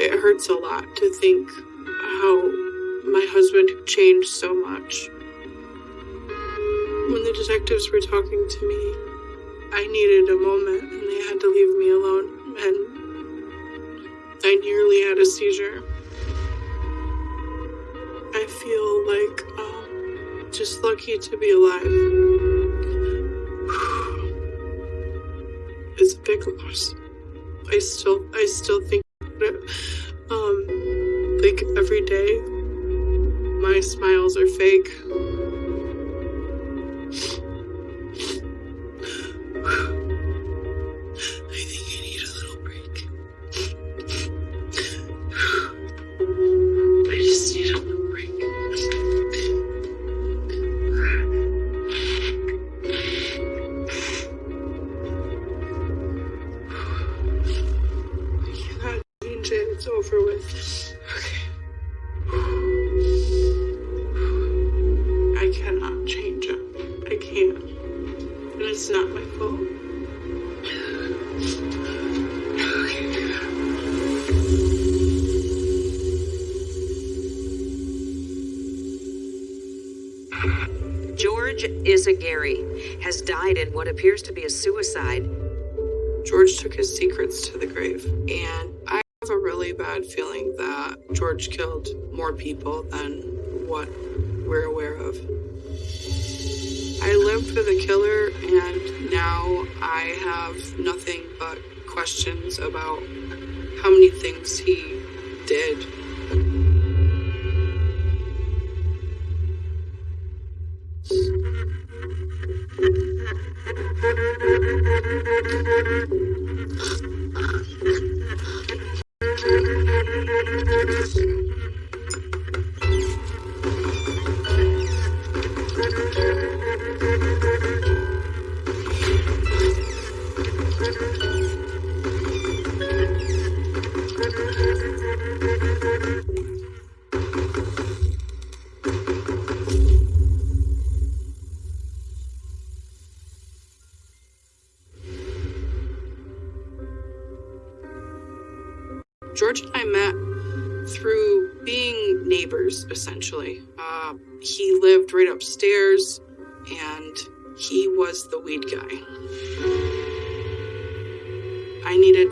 it hurts a lot to think how my husband changed so much. When the detectives were talking to me, I needed a moment and they had to leave me alone, and I nearly had a seizure. I feel like um, just lucky to be alive. It's a big loss. I still, I still think. Um, like every day, my smiles are fake.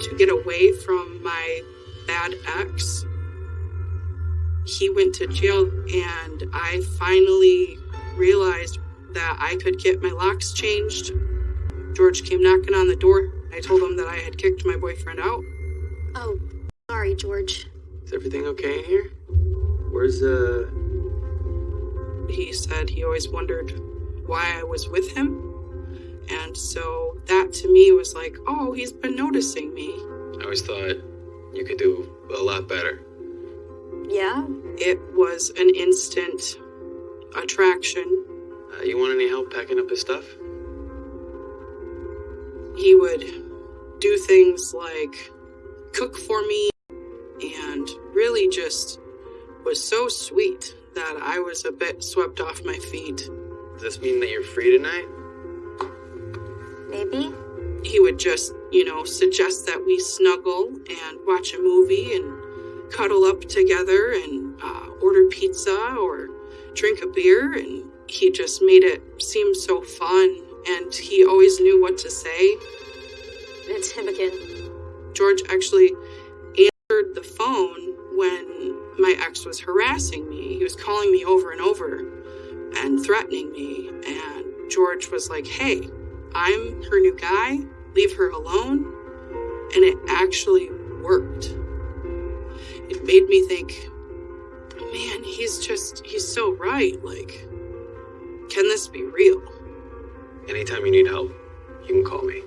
To get away from my bad ex. He went to jail, and I finally realized that I could get my locks changed. George came knocking on the door. I told him that I had kicked my boyfriend out. Oh, sorry, George. Is everything okay in here? Where's, uh. he said he always wondered why I was with him. And so that to me was like, oh, he's been noticing me. I always thought you could do a lot better. Yeah? It was an instant attraction. Uh, you want any help packing up his stuff? He would do things like cook for me and really just was so sweet that I was a bit swept off my feet. Does this mean that you're free tonight? Maybe? he would just, you know, suggest that we snuggle and watch a movie and cuddle up together and uh, order pizza or drink a beer. And he just made it seem so fun. And he always knew what to say. It's him again. George actually answered the phone when my ex was harassing me. He was calling me over and over and threatening me. And George was like, hey, I'm her new guy, leave her alone. And it actually worked. It made me think, man, he's just, he's so right. Like, can this be real? Anytime you need help, you can call me.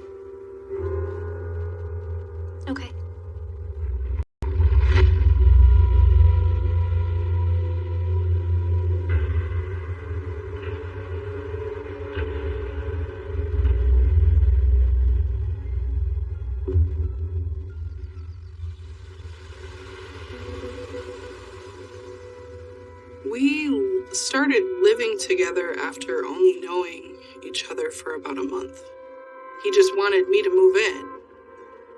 Together after only knowing each other for about a month. He just wanted me to move in.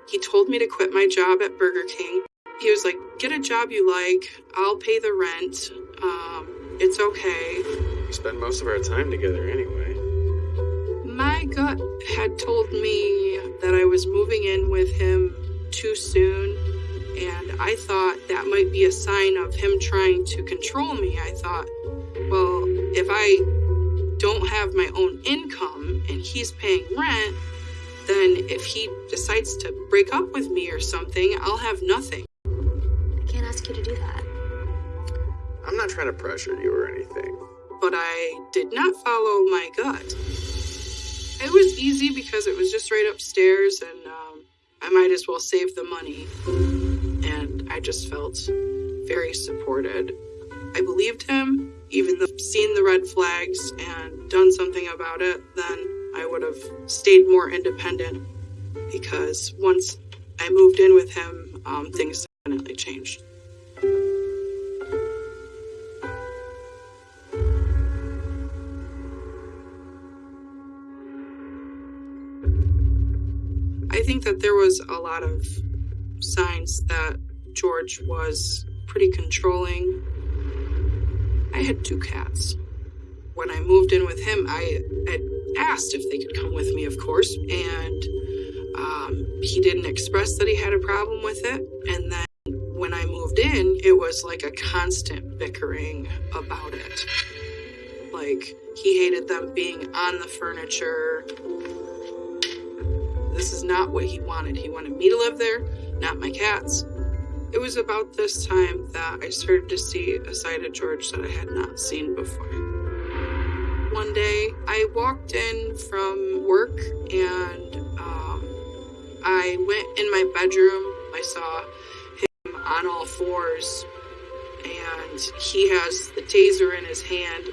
He told me to quit my job at Burger King he was like, "Get a job you like. I'll pay the rent. Um, it's okay." We spend most of our time together anyway. My gut had told me that I was moving in with him too soon, and I thought that might be a sign of him trying to control me. I thought, well, if I don't have my own income and he's paying rent, then if he decides to break up with me or something, I'll have nothing. I can't ask you to do that. I'm not trying to pressure you or anything. But I did not follow my gut. It was easy because it was just right upstairs, and um, I might as well save the money. And I just felt very supported. I believed him, even though seen the red flags and done something about it, then I would have stayed more independent. Because once I moved in with him, um, things definitely changed. I think that there was a lot of signs that George was pretty controlling. I had two cats. When I moved in with him, I had asked if they could come with me, of course, and um, he didn't express that he had a problem with it. And then when I moved in, it was like a constant bickering about it. Like, he hated them being on the furniture. This is not what he wanted. He wanted me to live there, not my cats. It was about this time that I started to see a side of George that I had not seen before. One day, I walked in from work and um, I went in my bedroom. I saw him on all fours and he has the taser in his hand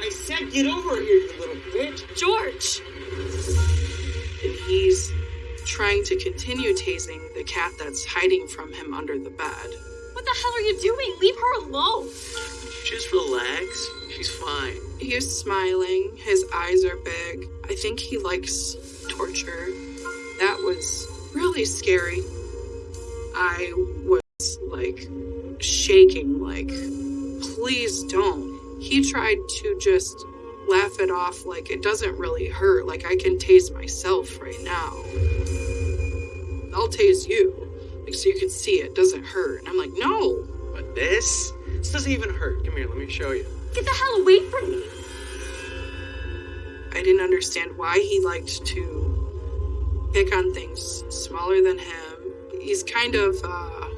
I said get over here, you little bitch. George! and he's trying to continue tasing the cat that's hiding from him under the bed. What the hell are you doing? Leave her alone! Just relax. She's fine. He is smiling, his eyes are big. I think he likes torture. That was really scary. I was like shaking, like, please don't. He tried to just laugh it off like it doesn't really hurt, like I can tase myself right now. I'll tase you, like so you can see it doesn't hurt. And I'm like, no, But this? This doesn't even hurt. Come here, let me show you. Get the hell away from me! I didn't understand why he liked to pick on things smaller than him. He's kind of uh,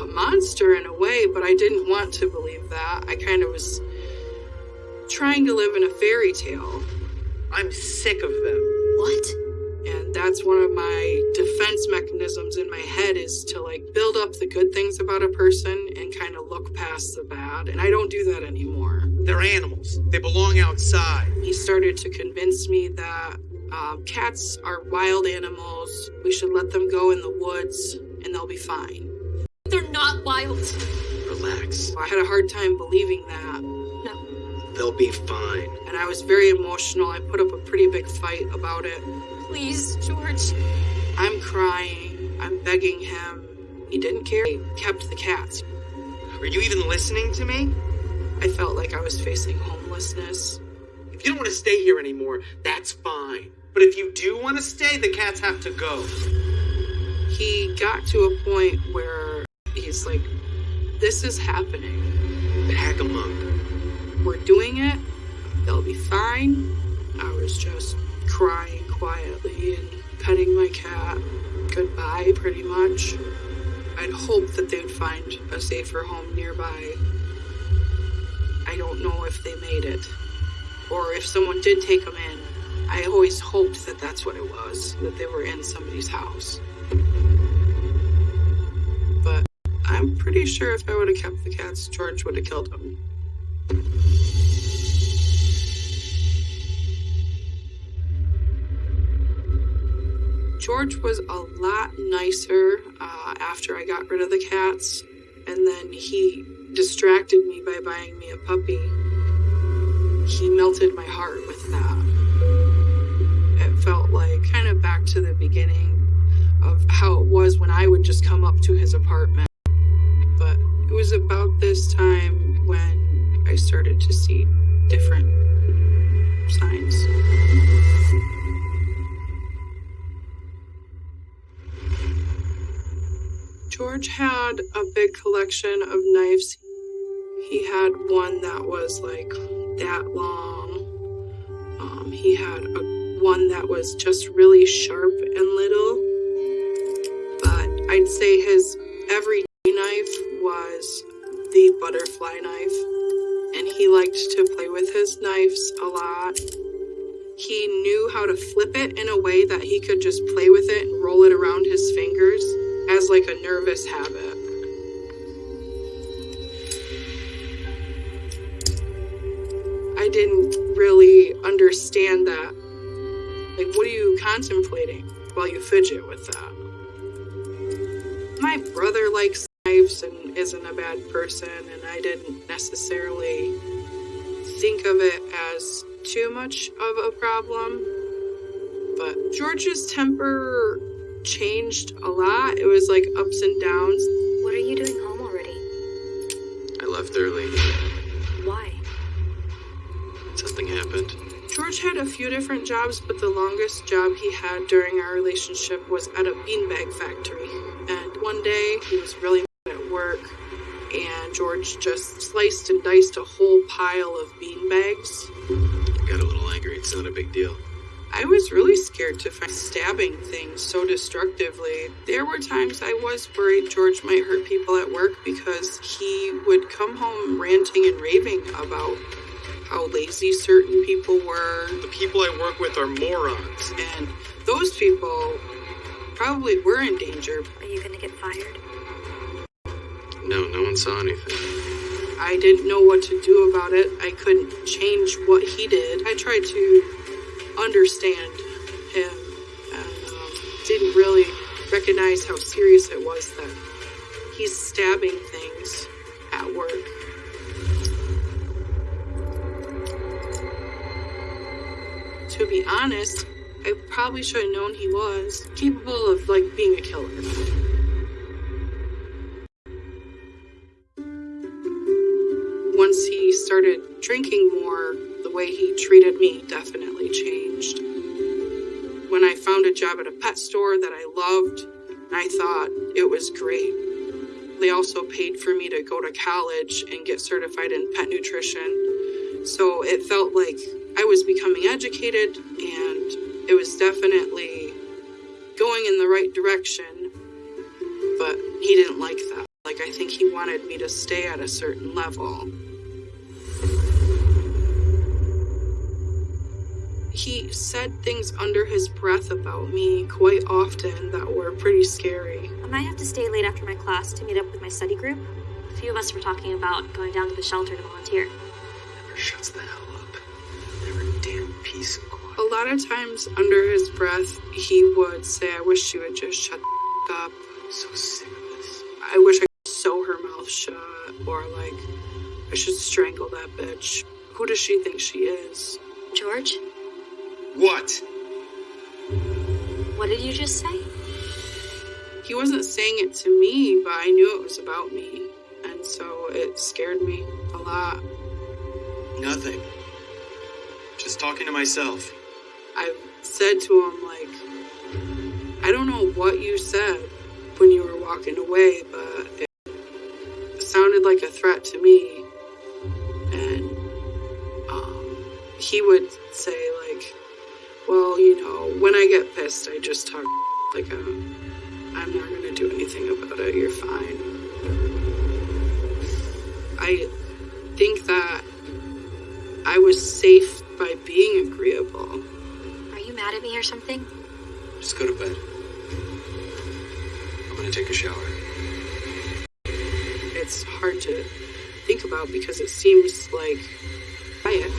a monster in a way, but I didn't want to believe that. I kind of was trying to live in a fairy tale, I'm sick of them. What? and that's one of my defense mechanisms in my head is to like build up the good things about a person and kind of look past the bad, and I don't do that anymore. They're animals. They belong outside. He started to convince me that um, cats are wild animals. We should let them go in the woods and they'll be fine. They're not wild. Relax. I had a hard time believing that, No. They'll be fine. and I was very emotional. I put up a pretty big fight about it. Please, George. I'm crying. I'm begging him. He didn't care. He kept the cats. Are you even listening to me? I felt like I was facing homelessness. If you don't want to stay here anymore, that's fine. But if you do want to stay, the cats have to go. He got to a point where he's like, This is happening. Pack them up. We're doing it. They'll be fine. I was just crying quietly and petting my cat goodbye, pretty much. I'd hope that they'd find a safer home nearby. I don't know if they made it, or if someone did take them in. I always hoped that that's what it was, that they were in somebody's house. But I'm pretty sure if I would have kept the cats, George would have killed them. George was a lot nicer uh, after I got rid of the cats, and then he distracted me by buying me a puppy. He melted my heart with that. It felt like kind of back to the beginning of how it was when I would just come up to his apartment But it was about this time when I started to see different signs. George had a big collection of knives. He had one that was like that long. Um, he had a one that was just really sharp and little. But I'd say his everyday knife was the butterfly knife, and he liked to play with his knives a lot. He knew how to flip it in a way that he could just play with it and roll it around his fingers as like a nervous habit. I didn't really understand that. Like, what are you contemplating while you fidget with that? My brother likes knives and isn't a bad person, and I didn't necessarily think of it as too much of a problem. But George's temper changed a lot. It was like ups and downs. What are you doing home already? I left early. Why? Something happened. George had a few different jobs, but the longest job he had during our relationship was at a beanbag factory. And one day he was really mad at work, and George just sliced and diced a whole pile of beanbags. I got a little angry. It's not a big deal. I was really scared to find stabbing things so destructively. There were times I was worried George might hurt people at work because he would come home ranting and raving about how lazy certain people were. The people I work with are morons. And those people probably were in danger. Are you gonna get fired? No, no one saw anything. I didn't know what to do about it. I couldn't change what he did. I tried to understand him and um, didn't really recognize how serious it was that he's stabbing things at work. To be honest, I probably should have known he was capable of like being a killer. Once he started drinking more, the way he treated me definitely changed. When I found a job at a pet store that I loved, I thought it was great. They also paid for me to go to college and get certified in pet nutrition. So it felt like I was becoming educated and it was definitely going in the right direction. But he didn't like that. Like, I think he wanted me to stay at a certain level. He said things under his breath about me quite often that were pretty scary. I might have to stay late after my class to meet up with my study group. A few of us were talking about going down to the shelter to volunteer. Never shuts the hell up. Never a damn peace and quiet. A lot of times, under his breath, he would say, I wish you would just shut up. I'm so sick of this. I wish I could sew her mouth shut. Or, like, I should strangle that bitch. Who does she think she is? George, What? what did you just say? He wasn't saying it to me, but I knew it was about me. And so it scared me a lot. Nothing. Just talking to myself. I said to him, like, I don't know what you said when you were walking away, but it sounded like a threat to me. And um, he would say, like, well, you know, when I get pissed, I just talk like a, I'm not going to do anything about it. You're fine. I think that I was safe by being agreeable. Are you mad at me or something? Just go to bed. I'm gonna take a shower. It's hard to think about because it seems like quiet.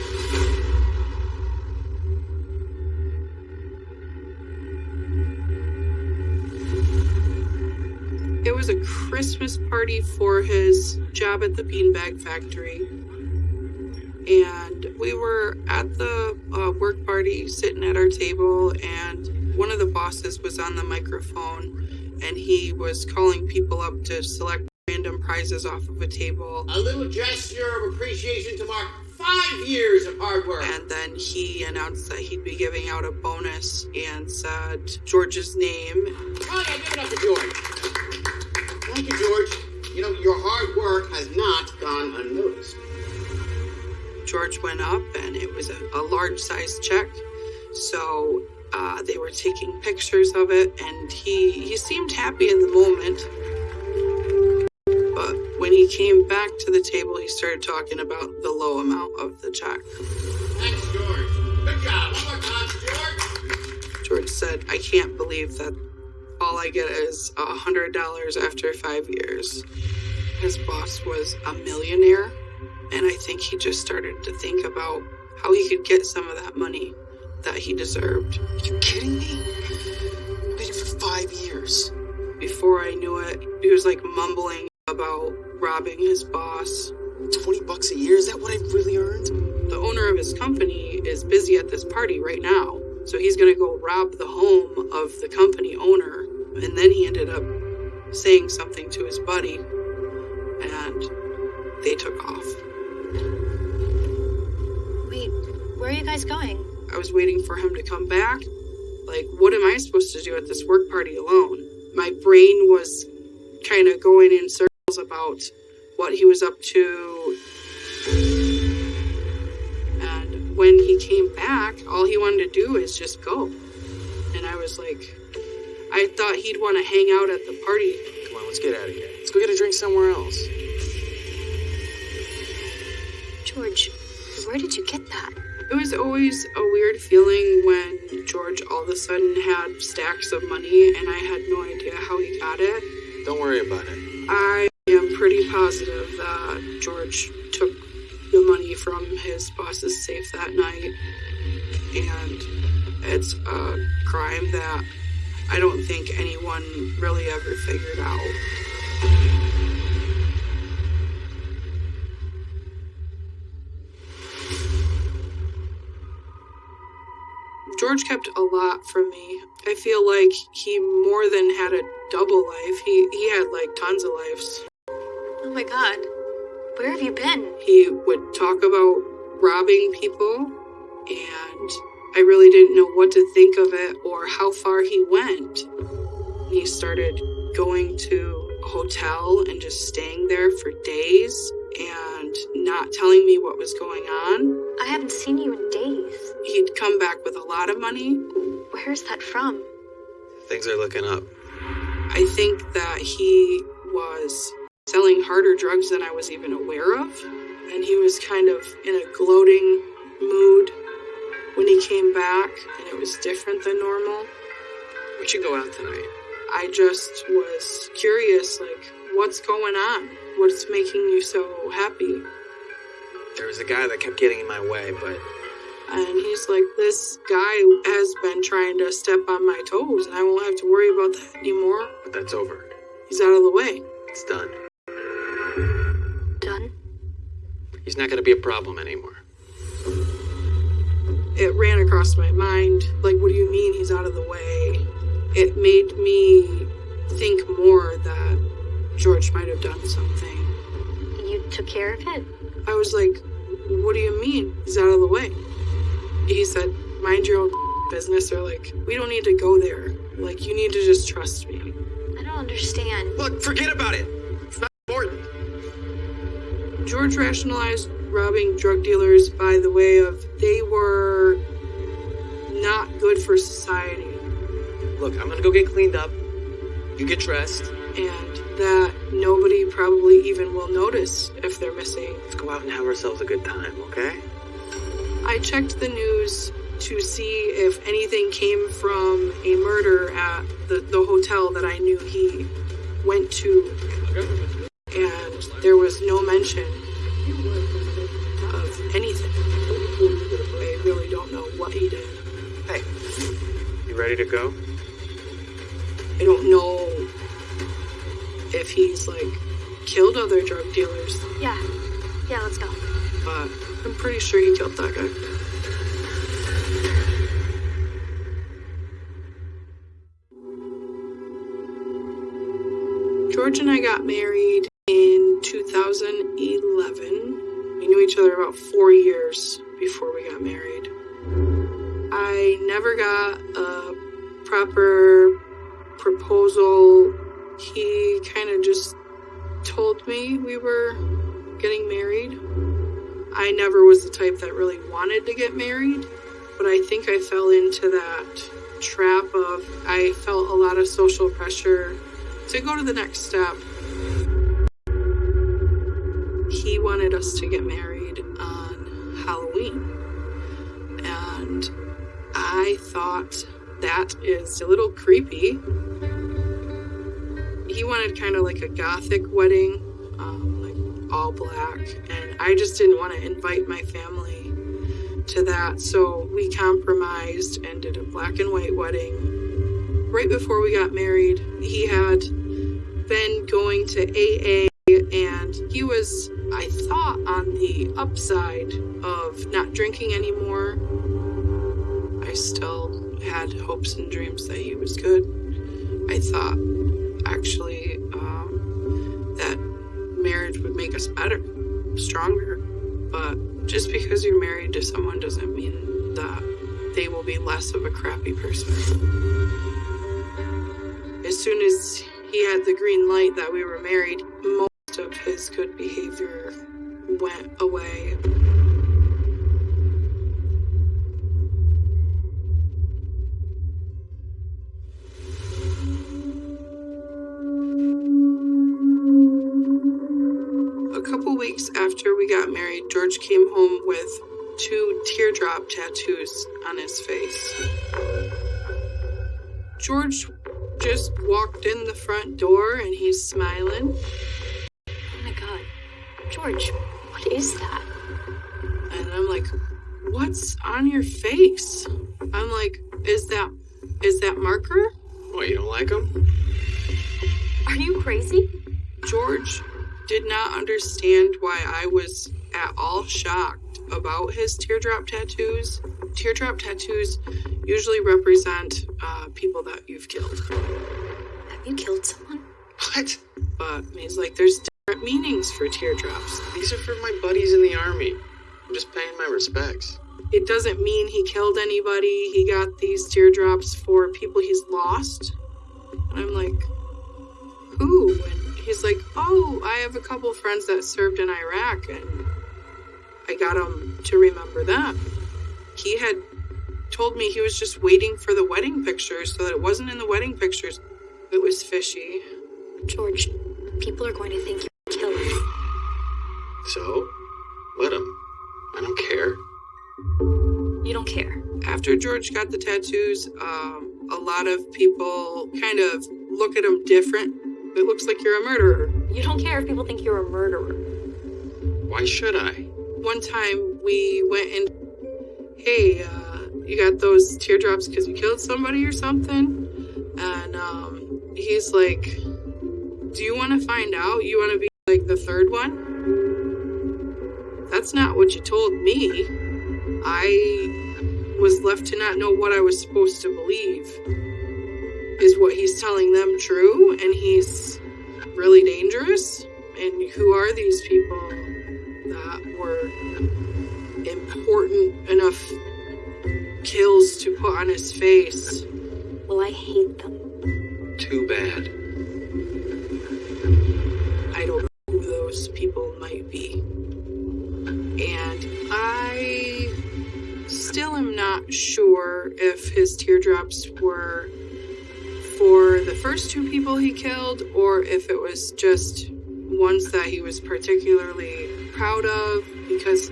It was a Christmas party for his job at the beanbag factory. And we were at the uh, work party sitting at our table, and one of the bosses was on the microphone and he was calling people up to select random prizes off of a table. A little gesture of appreciation to mark five years of hard work. And then he announced that he'd be giving out a bonus and said George's name. Oh, yeah, give it up for George. Thank you, George. You know, your hard work has not gone unnoticed. George went up and it was a, a large size check. So uh, they were taking pictures of it and he, he seemed happy in the moment. But when he came back to the table, he started talking about the low amount of the check. Thanks, George. Good job. One more time, George. George said, I can't believe that all I get is a hundred dollars after five years. His boss was a millionaire, and I think he just started to think about how he could get some of that money that he deserved. Are you kidding me? Waited for five years. Before I knew it, he was like mumbling about robbing his boss. 20 bucks a year? Is that what I really earned? The owner of his company is busy at this party right now, so he's gonna go rob the home of the company owner. And then he ended up saying something to his buddy, and they took off. Wait, where are you guys going? I was waiting for him to come back. Like, what am I supposed to do at this work party alone? My brain was kind of going in circles about what he was up to. And when he came back, all he wanted to do is just go. And I was like, I thought he'd want to hang out at the party. Come on, let's get out of here. Let's go get a drink somewhere else. George, where did you get that? It was always a weird feeling when George all of a sudden had stacks of money and I had no idea how he got it. Don't worry about it. I am pretty positive that George took the money from his boss's safe that night. And it's a crime that I don't think anyone really ever figured out. George kept a lot from me. I feel like he more than had a double life. He he had like tons of lives. Oh my god. Where have you been? He would talk about robbing people and I really didn't know what to think of it or how far he went. He started going to a hotel and just staying there for days and not telling me what was going on. I haven't seen you in days. He'd come back with a lot of money. Where's that from? Things are looking up. I think that he was selling harder drugs than I was even aware of. And he was kind of in a gloating mood when he came back, and it was different than normal. We should go out tonight. I just was curious like, what's going on? What's making you so happy? There was a guy that kept getting in my way, but And he's like, this guy has been trying to step on my toes, and I won't have to worry about that anymore. but that's over. He's out of the way. It's done. Done? He's not going to be a problem anymore. It ran across my mind, like, what do you mean he's out of the way? It made me think more that George might have done something. You took care of it? I was like, what do you mean he's out of the way? He said, mind your own business, or like, we don't need to go there. Like, you need to just trust me. I don't understand. Look, forget about it. It's not important. George rationalized robbing drug dealers by the way of they were not good for society Look, I'm going to go get cleaned up. You get dressed. and that nobody probably even will notice if they're missing. Let's go out and have ourselves a good time, okay? I checked the news to see if anything came from a murder at the, the hotel that I knew he went to, there was no mention of anything. I really don't know what he did. Hey, you ready to go? I don't know if he's like killed other drug dealers, Yeah. Yeah, let's go. but I'm pretty sure he killed that guy. George and I got married 2011. We knew each other about four years before we got married. I never got a proper proposal. He kind of just told me we were getting married. I never was the type that really wanted to get married, but I think I fell into that trap of I felt a lot of social pressure to go to the next step. Wanted us to get married on Halloween. And I thought that is a little creepy. He wanted kind of like a gothic wedding, um, like all black, and I just didn't want to invite my family to that, so we compromised and did a black and white wedding. Right before we got married, he had been going to AA and he was, I thought, on the upside of not drinking anymore. I still had hopes and dreams that he was good. I thought actually um, that marriage would make us better, stronger. But just because you're married to someone doesn't mean that they will be less of a crappy person. As soon as he had the green light that we were married, of his good behavior went away. A couple weeks after we got married, George came home with two teardrop tattoos on his face. George just walked in the front door and he's smiling. George, what is that? And I'm like, what's on your face? I'm like, is that is that marker? What, you don't like him? Are you crazy? George did not understand why I was at all shocked about his teardrop tattoos. Teardrop tattoos usually represent uh, people that you've killed. Have you killed someone? What? But he's like, there's meanings for teardrops. These are for my buddies in the army. I'm just paying my respects. It doesn't mean he killed anybody. He got these teardrops for people he's lost. And I'm like, who? And he's like, oh, I have a couple friends that served in Iraq, and I got him to remember them. He had told me he was just waiting for the wedding pictures so that it wasn't in the wedding pictures. It was fishy. George, people are going to think you're So, let him. I don't care. You don't care. After George got the tattoos, um, a lot of people kind of look at him different. It looks like you're a murderer. You don't care if people think you're a murderer. Why should I? One time we went and, hey, uh, you got those teardrops because you killed somebody or something? And um, he's like, do you want to find out? You want to be like the third one? That's not what you told me. I was left to not know what I was supposed to believe. Is what he's telling them true? And he's really dangerous? And who are these people that were important enough kills to put on his face? Well, I hate them. Too bad. People might be. And I still am not sure if his teardrops were for the first two people he killed or if it was just ones that he was particularly proud of because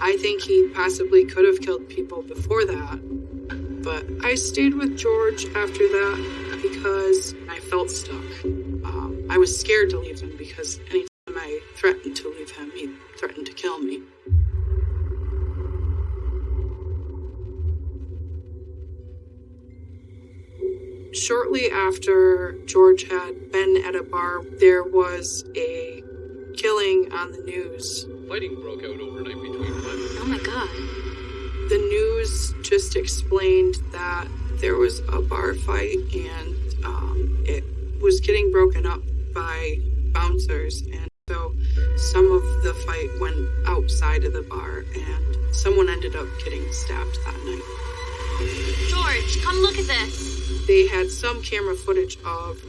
I think he possibly could have killed people before that. But I stayed with George after that because I felt stuck. Um, I was scared to leave him because I threatened to leave him, he threatened to kill me. Shortly after George had been at a bar, there was a killing on the news. Fighting broke out overnight between Clinton Oh my god. The news just explained that there was a bar fight and um, it was getting broken up by bouncers and So some of the fight went outside of the bar, and someone ended up getting stabbed that night. George, come look at this. They had some camera footage of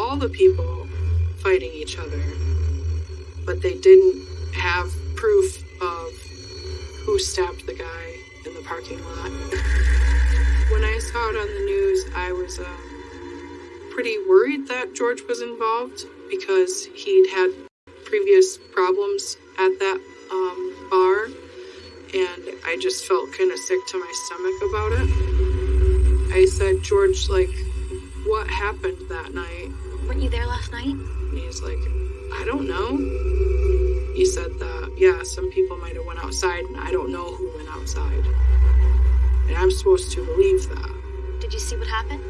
all the people fighting each other, but they didn't have proof of who stabbed the guy in the parking lot. When I saw it on the news, I was um, pretty worried that George was involved because he'd had previous problems at that um, bar, and I just felt kind of sick to my stomach about it. I said, George, like, what happened that night? Weren't you there last night? And he's like, I don't know. He said that, yeah, some people might have went outside, and I don't know who went outside. And I'm supposed to believe that. Did you see what happened?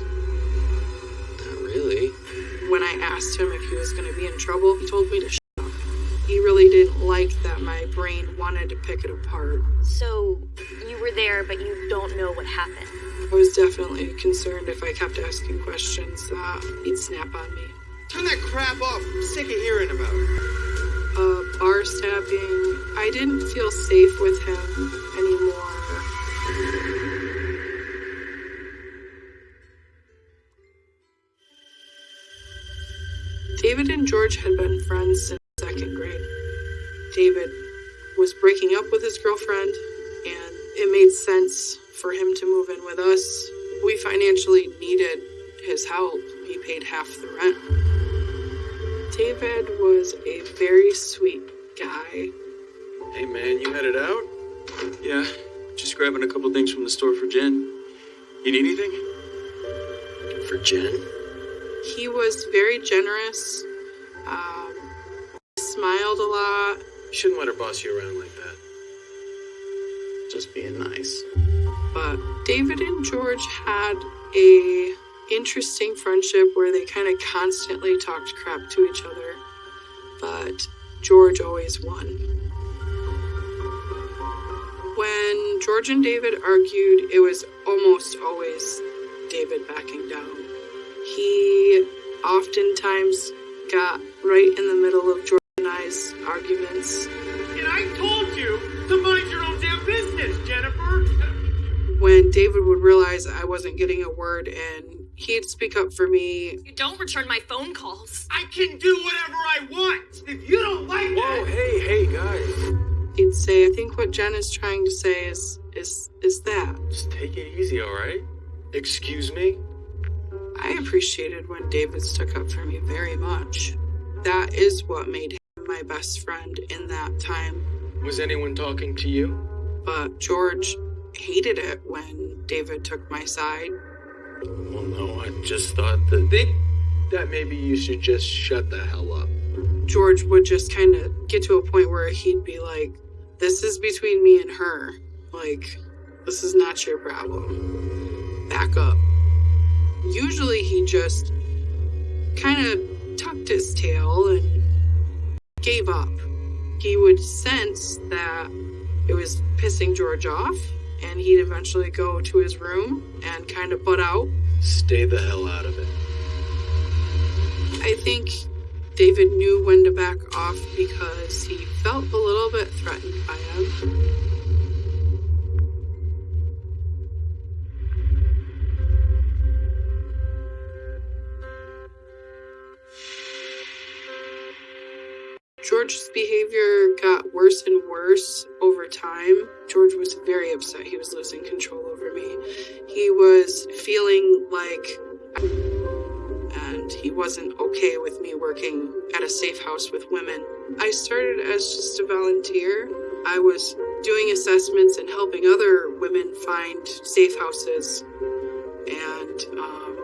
Not really. When I asked him if he was going to be in trouble, he told me to. He really didn't like that my brain wanted to pick it apart. So, you were there, but you don't know what happened. I was definitely concerned if I kept asking questions that he'd snap on me. Turn that crap off. I'm sick of hearing about it. uh, bar stabbing. I didn't feel safe with him anymore. David and George had been friends since second grade. David was breaking up with his girlfriend, and it made sense for him to move in with us. We financially needed his help. He paid half the rent. David was a very sweet guy. Hey man, you headed out? Yeah, just grabbing a couple things from the store for Jen. You need anything? For Jen? He was very generous. Um, smiled a lot. You shouldn't let her boss you around like that. Just being nice. But David and George had a interesting friendship where they kind of constantly talked crap to each other. But George always won. When George and David argued, it was almost always David backing down. He oftentimes got right in the middle of George arguments. And I told you to mind your own damn business, Jennifer. When David would realize I wasn't getting a word in, he'd speak up for me. You don't return my phone calls. I can do whatever I want. If you don't like Whoa, that, hey, hey, guys. He'd say, "I think what Jen is trying to say is is is that." Just take it easy, alright? Excuse me? I appreciated when David stuck up for me very much. That is what made him my best friend in that time. Was anyone talking to you? But George hated it when David took my side. Well, no, I just thought that. Think that maybe you should just shut the hell up. George would just kind of get to a point where he'd be like, This is between me and her. Like, this is not your problem. Back up. Usually he just kind of tucked his tail and gave up. He would sense that it was pissing George off, and he'd eventually go to his room and kind of butt out. Stay the hell out of it. I think David knew when to back off because he felt a little bit threatened by him. George's behavior got worse and worse over time. George was very upset he was losing control over me. He was feeling like and he wasn't okay with me working at a safe house with women. I started as just a volunteer. I was doing assessments and helping other women find safe houses. And um,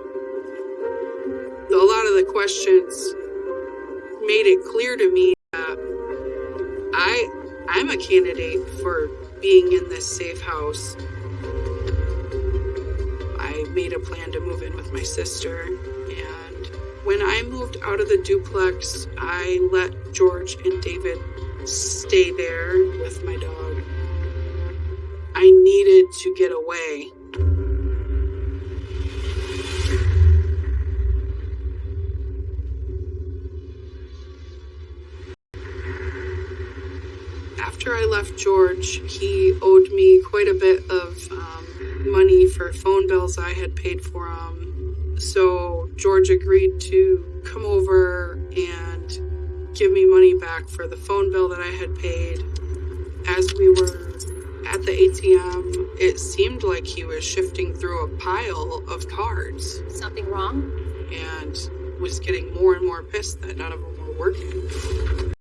a lot of the questions made it clear to me I I'm a candidate for being in this safe house. I made a plan to move in with my sister and when I moved out of the duplex, I let George and David stay there with my dog. I needed to get away. After I left George, he owed me quite a bit of um, money for phone bills I had paid for him. So George agreed to come over and give me money back for the phone bill that I had paid. As we were at the ATM, it seemed like he was shifting through a pile of cards Something wrong? and was getting more and more pissed that none of them were working.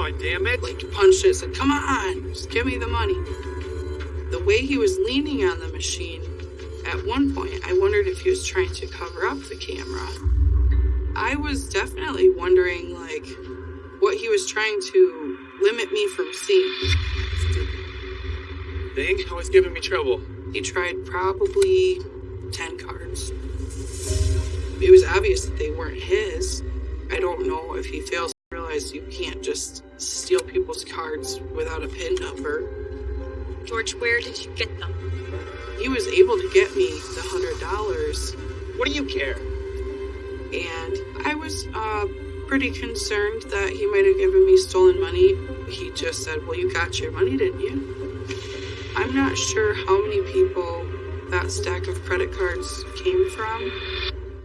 On, damn it. Like punched it, said, "Come on, just give me the money." The way he was leaning on the machine, at one point, I wondered if he was trying to cover up the camera. I was definitely wondering, like, what he was trying to limit me from seeing. Thing always giving me trouble. He tried probably 10 cards. It was obvious that they weren't his. I don't know if he fails realize you can't just steal people's cards without a PIN number. George, where did you get them? He was able to get me the $100, What do you care? and I was uh, pretty concerned that he might have given me stolen money. He just said, Well, you got your money, didn't you? I'm not sure how many people that stack of credit cards came from.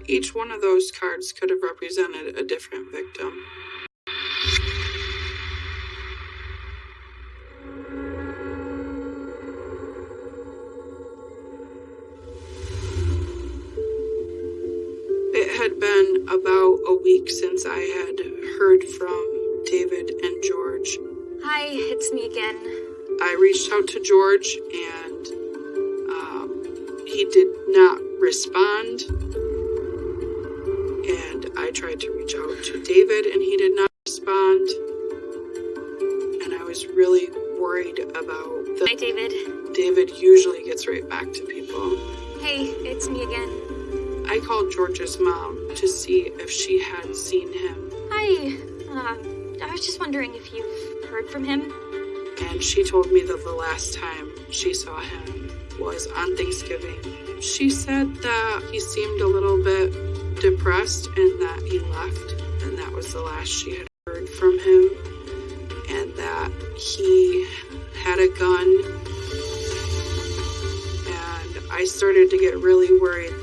Each one of those cards could have represented a different victim. Week since I had heard from David and George. Hi, it's me again. I reached out to George and um, he did not respond. And I tried to reach out to David and he did not respond. And I was really worried about the. Hi, David. David usually gets right back to people. Hey, it's me again. I called George's mom to see if she had seen him. Hi. Uh, I was just wondering if you've heard from him. and she told me that the last time she saw him was on Thanksgiving. She said that he seemed a little bit depressed and that he left, and that was the last she had heard from him, and that he had a gun. And I started to get really worried.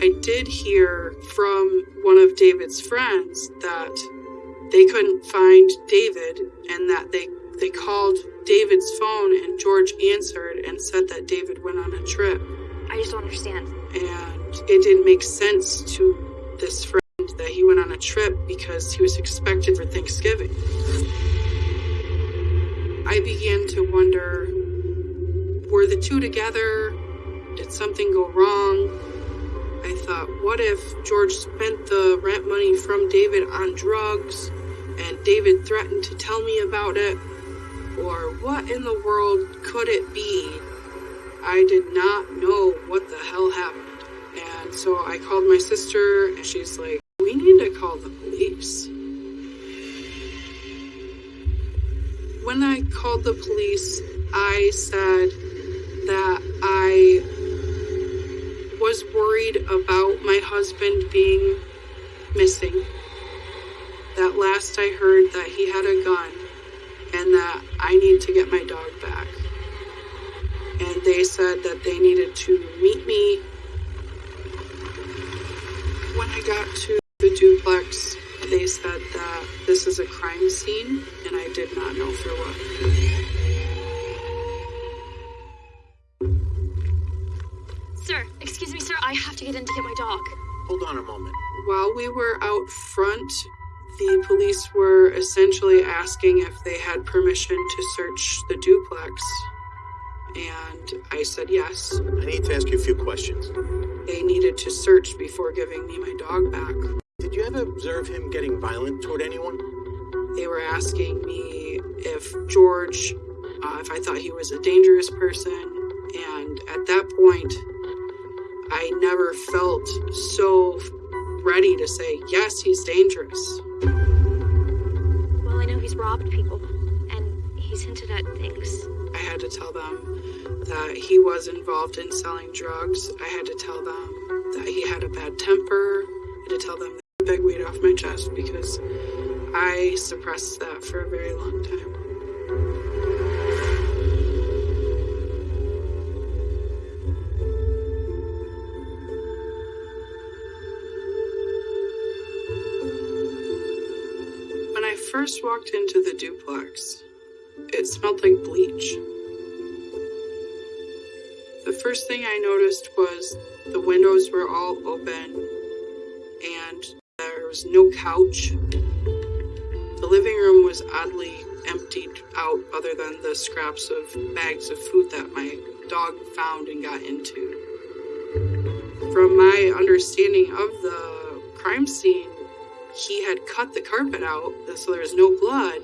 I did hear from one of David's friends that they couldn't find David and that they they called David's phone and George answered and said that David went on a trip I just don't understand. and it didn't make sense to this friend that he went on a trip because he was expected for Thanksgiving. I began to wonder were the two together? Did something go wrong? I thought, what if George spent the rent money from David on drugs and David threatened to tell me about it? Or what in the world could it be? I did not know what the hell happened. And so I called my sister and she's like, we need to call the police. When I called the police, I said that I was worried about my husband being missing. That last I heard that he had a gun and that I need to get my dog back. And they said that they needed to meet me. When I got to the duplex, they said that this is a crime scene and I did not know for what. Sir, excuse me, sir. I have to get in to get my dog. Hold on a moment. While we were out front, the police were essentially asking if they had permission to search the duplex. And I said yes. I need to ask you a few questions. They needed to search before giving me my dog back. Did you ever observe him getting violent toward anyone? They were asking me if George, uh, if I thought he was a dangerous person. And at that point, I never felt so ready to say, yes, he's dangerous. Well, I know he's robbed people, and he's hinted at things. I had to tell them that he was involved in selling drugs. I had to tell them that he had a bad temper. I had to tell them that big weight off my chest because I suppressed that for a very long time. First walked into the duplex, it smelled like bleach. The first thing I noticed was the windows were all open and there was no couch. The living room was oddly emptied out, other than the scraps of bags of food that my dog found and got into. From my understanding of the crime scene, he had cut the carpet out so there was no blood,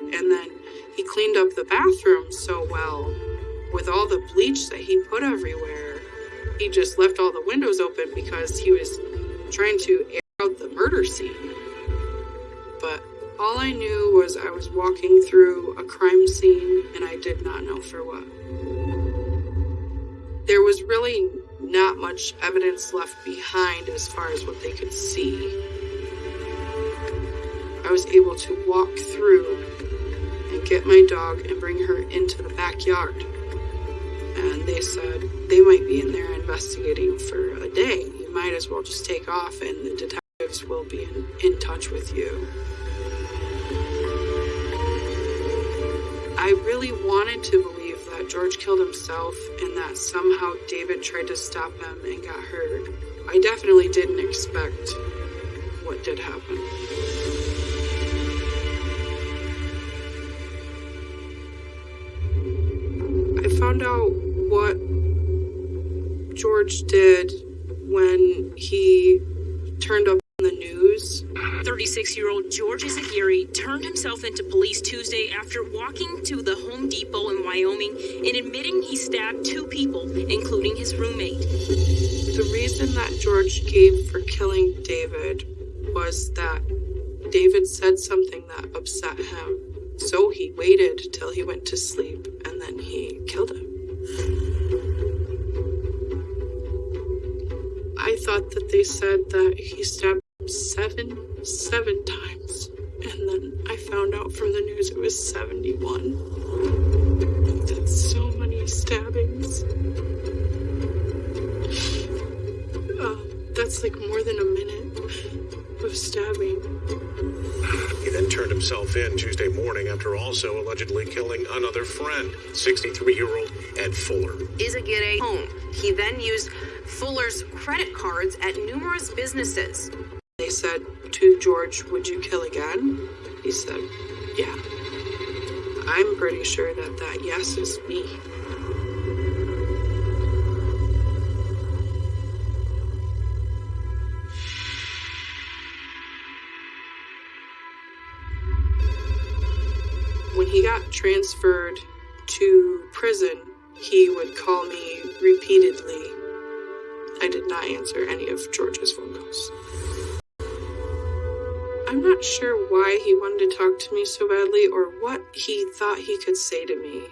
and then he cleaned up the bathroom so well with all the bleach that he put everywhere. He just left all the windows open because he was trying to air out the murder scene. But all I knew was I was walking through a crime scene and I did not know for what. There was really not much evidence left behind as far as what they could see. I was able to walk through and get my dog and bring her into the backyard. And they said they might be in there investigating for a day. You might as well just take off, and the detectives will be in, in touch with you. I really wanted to believe that George killed himself and that somehow David tried to stop him and got hurt. I definitely didn't expect what did happen. Found out what George did when he turned up on the news. 36 year old George Izaguirre turned himself into police Tuesday after walking to the Home Depot in Wyoming and admitting he stabbed two people, including his roommate. The reason that George gave for killing David was that David said something that upset him. So he waited till he went to sleep and then he killed him. I thought that they said that he stabbed seven, seven times. And then I found out from the news it was 71. That's so many stabbings. Uh, that's like more than a minute of stabbing. He then turned himself in Tuesday morning after also allegedly killing another friend, 63 year old Ed Fuller. Izaguirre home. He then used Fuller's credit cards at numerous businesses. They said to George, Would you kill again? He said, Yeah. I'm pretty sure that that yes is me. Transferred to prison, he would call me repeatedly. I did not answer any of George's phone calls. I'm not sure why he wanted to talk to me so badly or what he thought he could say to me.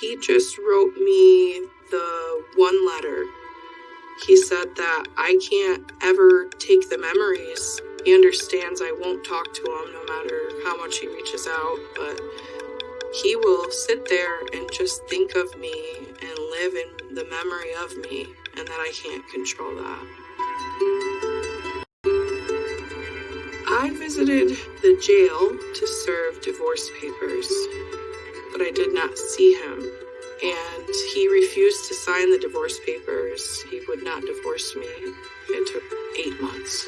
He just wrote me the one letter. He said that I can't ever take the memories. He understands I won't talk to him no matter how much he reaches out, but he will sit there and just think of me and live in the memory of me, and that I can't control that. I visited the jail to serve divorce papers, but I did not see him. And he refused to sign the divorce papers. He would not divorce me. It took eight months.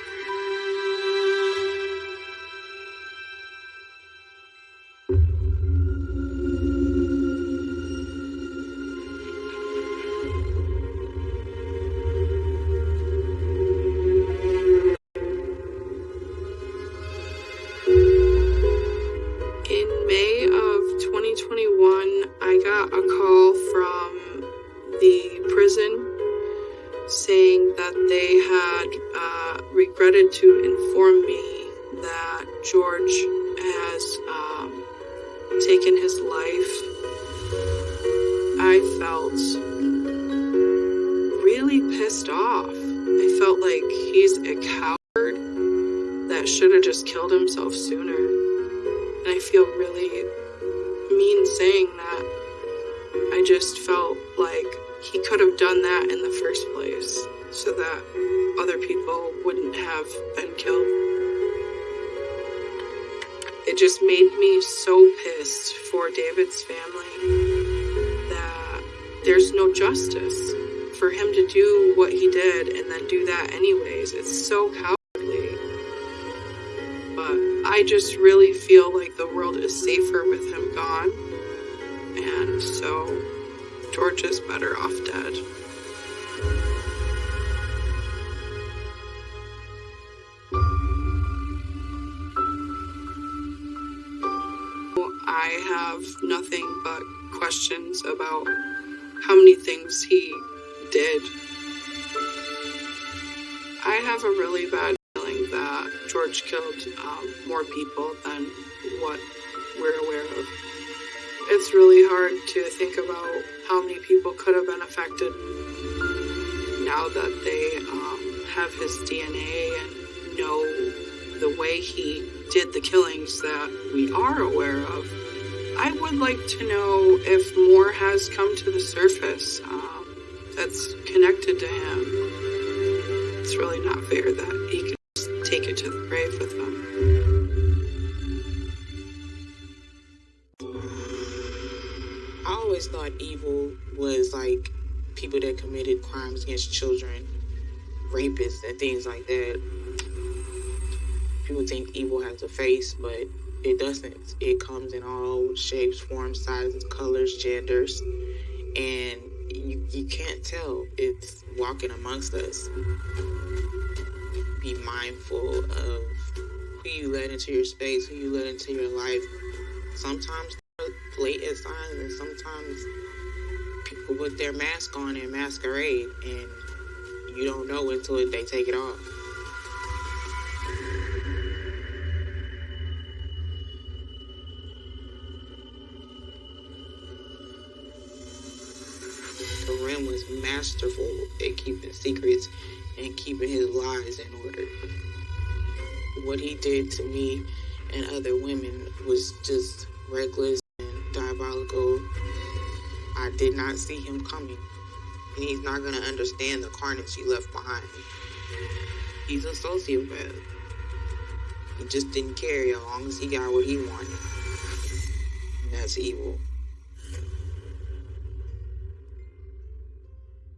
Made me so pissed for David's family that there's no justice for him to do what he did and then do that anyways. It's so cowardly. But I just really feel like the world is safer with him gone. And so George is better off dead. I have nothing but questions about how many things he did. I have a really bad feeling that George killed um, more people than what we're aware of. It's really hard to think about how many people could have been affected now that they um, have his DNA and know the way he did the killings that we are aware of. I would like to know if more has come to the surface um, that's connected to him. It's really not fair that he can just take it to the grave with him. I always thought evil was like people that committed crimes against children, rapists, and things like that. People think evil has a face, but it doesn't. It comes in all shapes, forms, sizes, colors, genders, and you, you can't tell. It's walking amongst us. Be mindful of who you let into your space, who you let into your life. Sometimes blatant signs, and sometimes people put their mask on and masquerade, and you don't know until they take it off. Masterful at keeping secrets and keeping his lies in order. What he did to me and other women was just reckless and diabolical. I did not see him coming. And he's not going to understand the carnage he left behind. He's a sociopath. He just didn't care as long as he got what he wanted. And that's evil.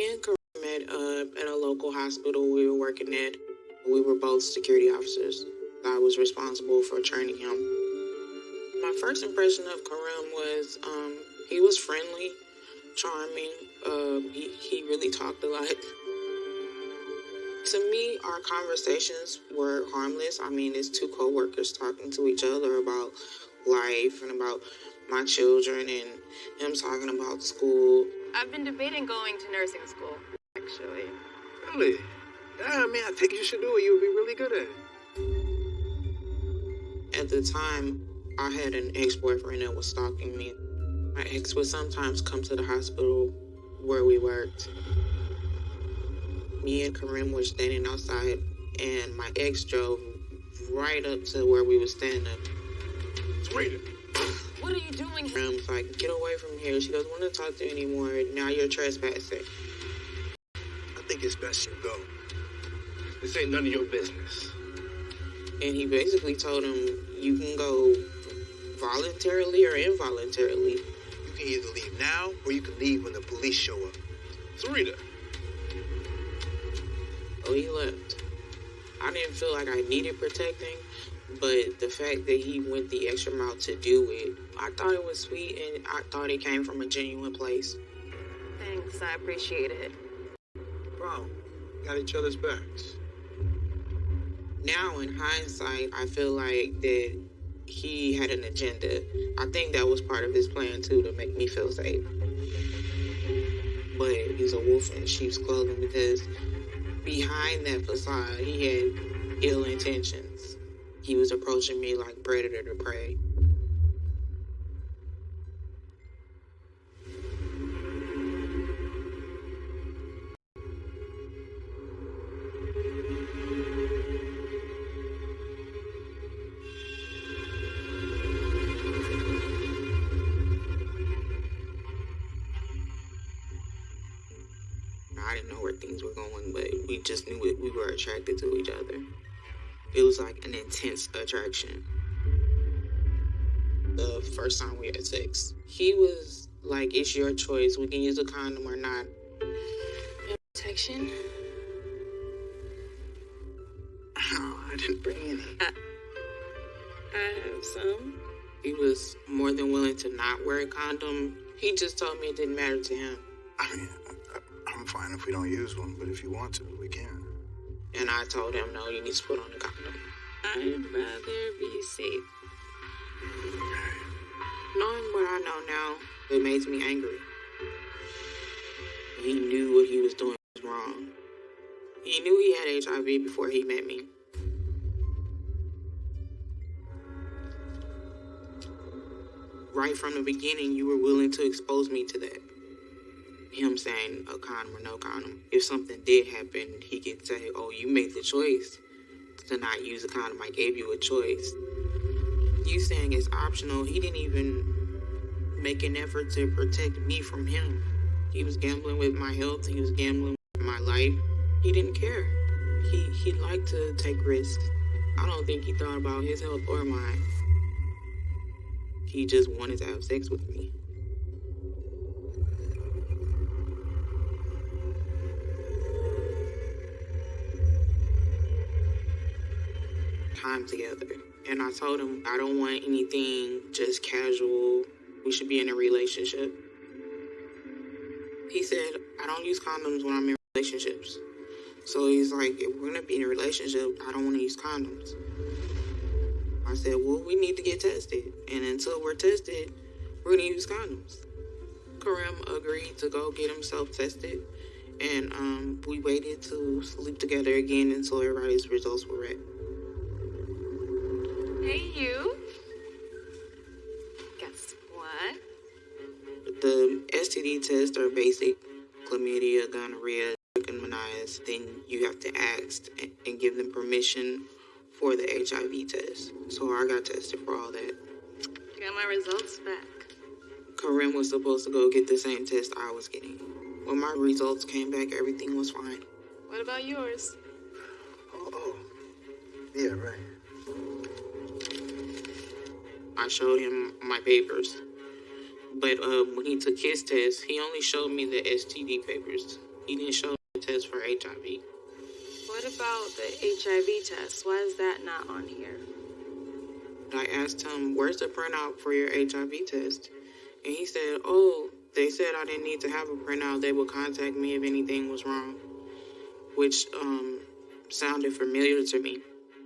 Me and Karim met uh, at a local hospital we were working at. We were both security officers. I was responsible for training him. My first impression of Karim was um, he was friendly, charming. Uh, he, he really talked a lot. To me, our conversations were harmless. I mean, it's two co-workers talking to each other about life and about my children and him talking about school. I've been debating going to nursing school, actually. Really? Yeah, I mean, I think you should do it. You'll be really good at it. At the time, I had an ex-boyfriend that was stalking me. My ex would sometimes come to the hospital where we worked. Me and Karim were standing outside, and my ex drove right up to where we were standing. Sweet. What are you doing? Karim's like, get away from here. She doesn't want to talk to you anymore. Now you're trespassing. I think it's best you go. This ain't none of your business. And he basically told him, you can go voluntarily or involuntarily. You can either leave now or you can leave when the police show up. Sarita. Oh, he left. I didn't feel like I needed protecting, But the fact that he went the extra mile to do it, I thought it was sweet and I thought it came from a genuine place. Thanks, I appreciate it. Bro, got each other's backs. Now, in hindsight, I feel like that he had an agenda. I think that was part of his plan too to make me feel safe. But he's a wolf in sheep's clothing because behind that facade, he had ill intentions. He was approaching me like predator to prey. Attraction. The first time we had sex, he was like, "It's your choice. We can use a condom or not." Protection? Oh, I didn't bring any. I have some. He was more than willing to not wear a condom. He just told me it didn't matter to him. I mean, I, I'm fine if we don't use one, but if you want to, we can. And I told him, no, you need to put on a condom. I'd rather be safe. Knowing what I know now, it makes me angry. He knew what he was doing was wrong. He knew he had HIV before he met me. Right from the beginning, you were willing to expose me to that. Him saying a condom or no condom. If something did happen, he could say, Oh, you made the choice to not use a condom. I gave you a choice. You saying it's optional, he didn't even make an effort to protect me from him. He was gambling with my health, he was gambling with my life. He didn't care. He he liked to take risks. I don't think he thought about his health or mine. He just wanted to have sex with me. Time together. And I told him I don't want anything just casual. We should be in a relationship. He said, I don't use condoms when I'm in relationships. So he's like, if we're gonna be in a relationship, I don't wanna use condoms. I said, well, we need to get tested. And until we're tested, we're gonna use condoms. Karim agreed to go get himself tested. And um, we waited to sleep together again until everybody's results were read. Hey, you. Guess what? The STD tests are basic chlamydia, gonorrhea, trichomoniasis. Then you have to ask and- and give them permission for the HIV test. So I got tested for all that. Got my results back. Karim was supposed to go get the same test I was getting. When my results came back, everything was fine. What about yours? Oh, oh. Yeah, right. I showed him my papers. But uh, when he took his test, he only showed me the STD papers. He didn't show the test for HIV. What about the HIV test? Why is that not on here? I asked him, Where's the printout for your HIV test? And he said, Oh, they said I didn't need to have a printout. They would contact me if anything was wrong. Which um, sounded familiar to me.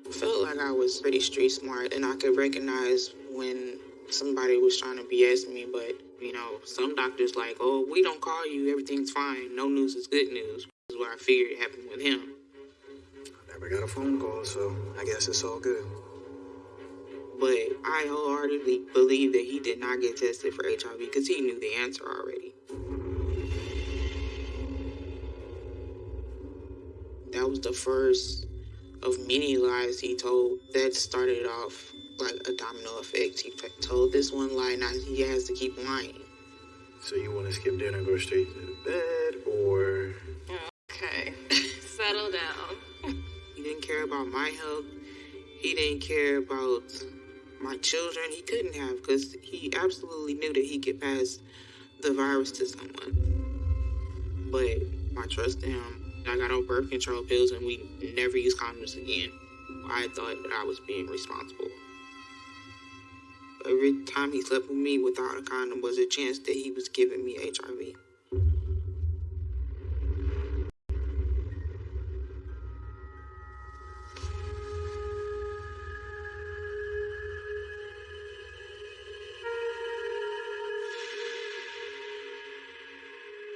I Felt like I was pretty street smart and I could recognize when somebody was trying to BS me, but you know, some doctors like, oh, we don't call you, everything's fine. No news is good news. Is what I figured happened with him. I never got a phone call, so I guess it's all good. But I wholeheartedly believe that he did not get tested for HIV because he knew the answer already. That was the first of many lies he told that started off like a domino effect. He told this one lie, now he has to keep lying. So you want to skip dinner and go straight to bed, or Okay. Settle down. He didn't care about my health. He didn't care about my children. He couldn't have because he absolutely knew that he could pass the virus to someone. But I trust him. I got on birth control pills and we never use condoms again. I thought that I was being responsible. Every time he slept with me without a condom was a chance that he was giving me HIV.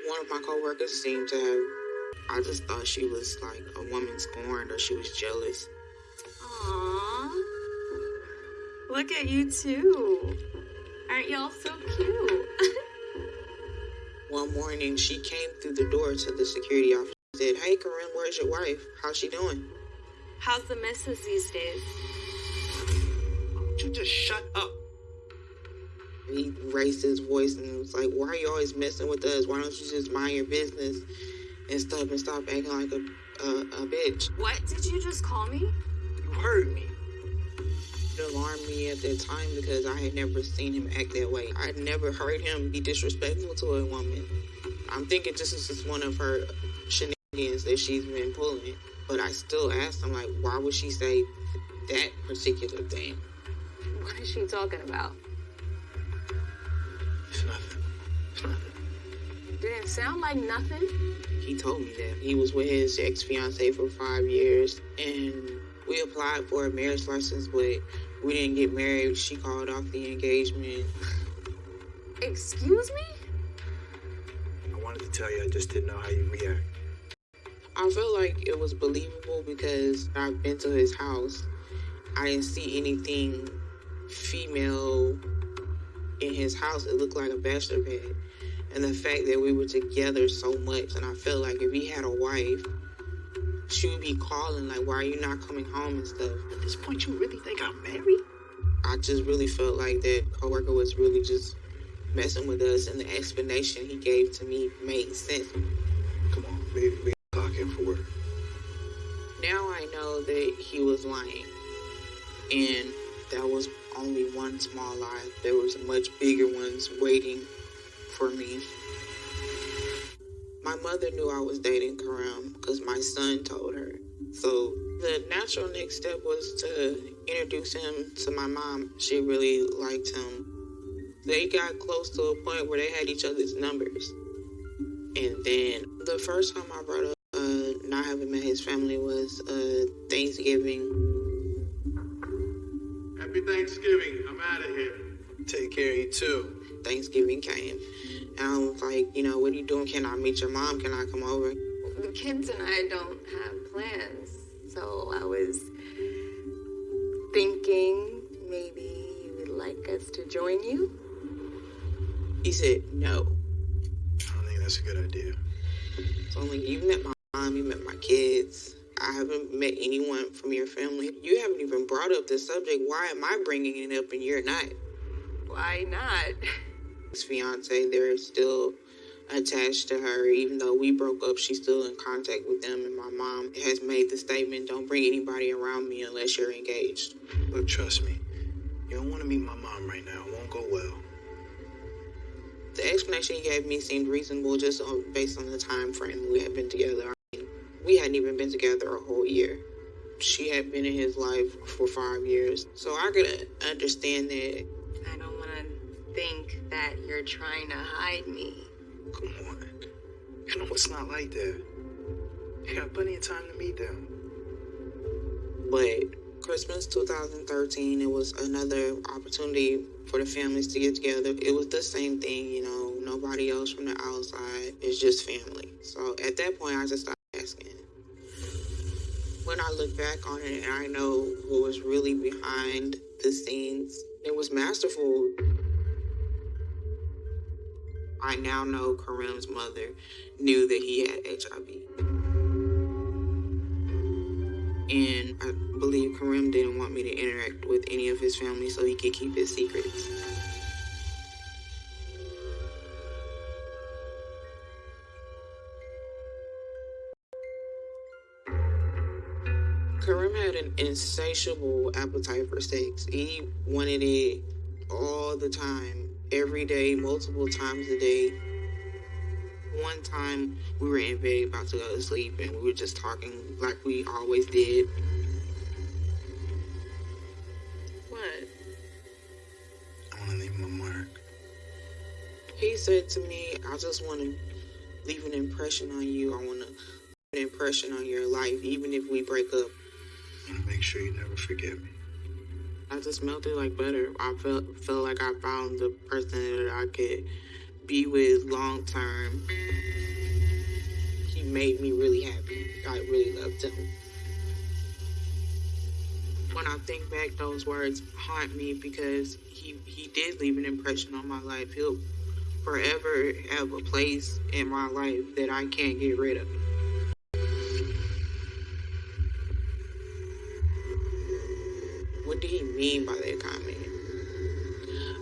One of my coworkers seemed to have, I just thought she was like a woman scorned or she was jealous. Look at you two. Aren't y'all so cute? One morning, she came through the door to the security office and said, Hey, Karim, where's your wife? How's she doing? How's the missus these days? Don't you just shut up? He raised his voice and was like, Why are you always messing with us? Why don't you just mind your business and stuff and stop acting like a, a, a bitch? What did you just call me? You heard me. It alarmed me at that time because I had never seen him act that way. I'd never heard him be disrespectful to a woman. I'm thinking this is just one of her shenanigans that she's been pulling. But I still asked him, like, why would she say that particular thing? What is she talking about? It's nothing. It's nothing. Did it sound like nothing? He told me that he was with his ex fiance for five years and we applied for a marriage license, but we didn't get married. She called off the engagement. Excuse me? I wanted to tell you, I just didn't know how you react. I feel like it was believable because I've been to his house. I didn't see anything female in his house. It looked like a bachelor pad. And the fact that we were together so much, and I felt like if he had a wife, she would be calling, like, why are you not coming home and stuff. At this point, you really think I'm married? I just really felt like that coworker was really just messing with us, and the explanation he gave to me made sense. Come on, we, we clock in for work. Now I know that he was lying, and that was only one small lie. There was much bigger ones waiting for me. My mother knew I was dating Karim because my son told her. So the natural next step was to introduce him to my mom. She really liked him. They got close to a point where they had each other's numbers. And then the first time I brought up uh, not having met his family was uh, Thanksgiving. Happy Thanksgiving. I'm out of here. Take care of you too. Thanksgiving came. And I was like, you know, what are you doing? Can I meet your mom? Can I come over? The kids and I don't have plans, so I was thinking maybe you would like us to join you. He said no. I don't think that's a good idea. So I'm like, you met my mom, you met my kids. I haven't met anyone from your family. You haven't even brought up the subject. Why am I bringing it up and you're not? Why not? His fiance, they're still attached to her. Even though we broke up, she's still in contact with them. And my mom has made the statement don't bring anybody around me unless you're engaged. Look, trust me. You don't want to meet my mom right now. It won't go well. The explanation he gave me seemed reasonable just on, based on the time frame we had been together. I mean, we hadn't even been together a whole year. She had been in his life for five years. So I could understand that. Think that you're trying to hide me. Come on. You know it's not like that. You got plenty of time to meet them. But Christmas 2013, it was another opportunity for the families to get together. It was the same thing, you know, nobody else from the outside. It's just family. So at that point, I just stopped asking. When I look back on it and I know who was really behind the scenes, it was masterful. I now know Karim's mother knew that he had HIV. And I believe Karim didn't want me to interact with any of his family so he could keep his secrets. Karim had an insatiable appetite for sex. He wanted it all the time, every day, multiple times a day. One time we were in bed about to go to sleep and we were just talking like we always did. What? I want to leave my mark. He said to me, I just want to leave an impression on you. I want to leave an impression on your life, even if we break up. I want to make sure you never forget me. I just melted like butter. I felt felt like I found the person that I could be with long term. He made me really happy. I really loved him. When I think back, those words haunt me because he, he did leave an impression on my life. He'll forever have a place in my life that I can't get rid of. Mean by that comment?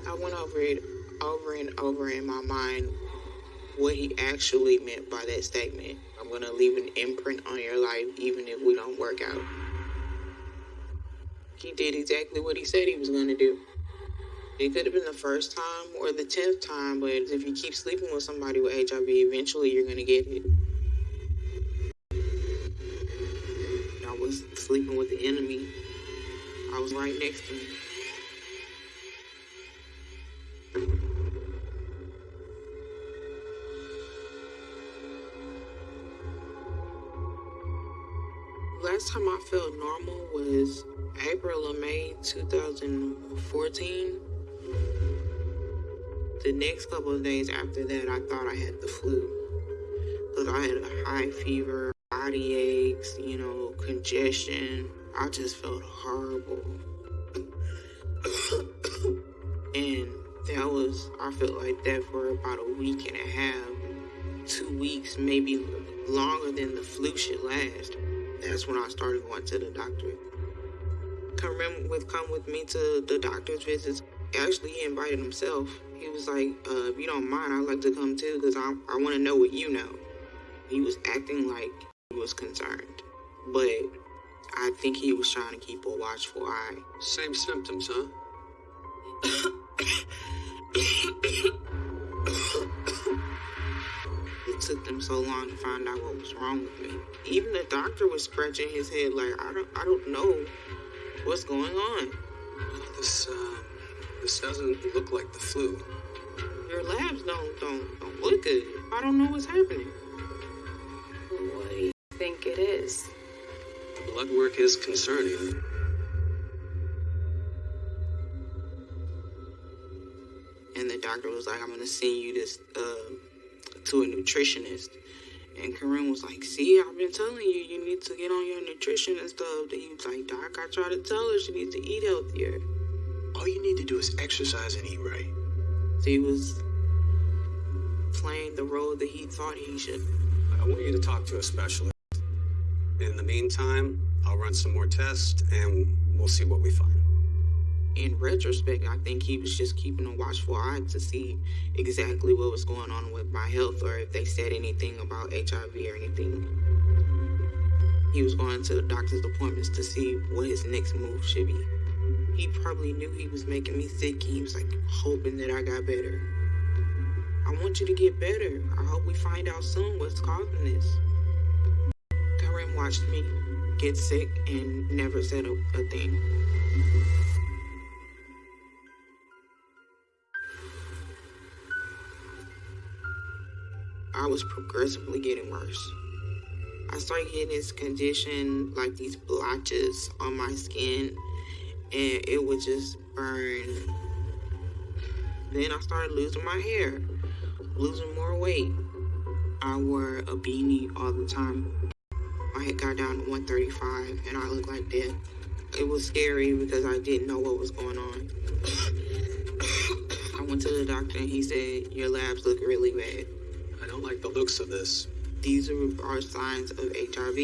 I went over it over and over in my mind what he actually meant by that statement. I'm gonna leave an imprint on your life even if we don't work out. He did exactly what he said he was gonna do. It could have been the first time or the tenth time, but if you keep sleeping with somebody with HIV, eventually you're gonna get it. I was sleeping with the enemy. I was right next to him. Last time I felt normal was April or May 2014. The next couple of days after that, I thought I had the flu. Because I had a high fever, body aches, you know, congestion. I just felt horrible. and that was, I felt like that for about a week and a half, two weeks, maybe longer than the flu should last. That's when I started going to the doctor. Come with come with me to the doctor's visits. Actually, he invited himself. He was like, uh, "If you don't mind, I'd like to come too, because I I want to know what you know." He was acting like he was concerned, but I think he was trying to keep a watchful eye. Same symptoms, huh? it took them so long to find out what was wrong with me. Even the doctor was scratching his head like, I don't, I don't know what's going on. This, uh, this doesn't look like the flu. Your labs don't, don't, don't look good. I don't know what's happening. What do you think it is? Blood work is concerning. And the doctor was like, I'm gonna send you this uh, to a nutritionist. And Karim was like, see, I've been telling you, you need to get on your nutrition and stuff. He was like, Doc, I tried to tell her she needs to eat healthier. All you need to do is exercise and eat right. So he was playing the role that he thought he should. I want you to talk to a specialist. In the meantime, I'll run some more tests and we'll see what we find. In retrospect, I think he was just keeping a watchful eye to see exactly what was going on with my health or if they said anything about HIV or anything. He was going to the doctor's appointments to see what his next move should be. He probably knew he was making me sick. He was like hoping that I got better. I want you to get better. I hope we find out soon what's causing this. Karim watched me get sick and never said a, a thing. I was progressively getting worse. I started getting this condition, like these blotches on my skin, and it would just burn. Then I started losing my hair, losing more weight. I wore a beanie all the time. I had got down to 135 and I looked like death. It was scary because I didn't know what was going on. I went to the doctor and he said, Your labs look really bad. I don't like the looks of this. These are, are signs of HIV.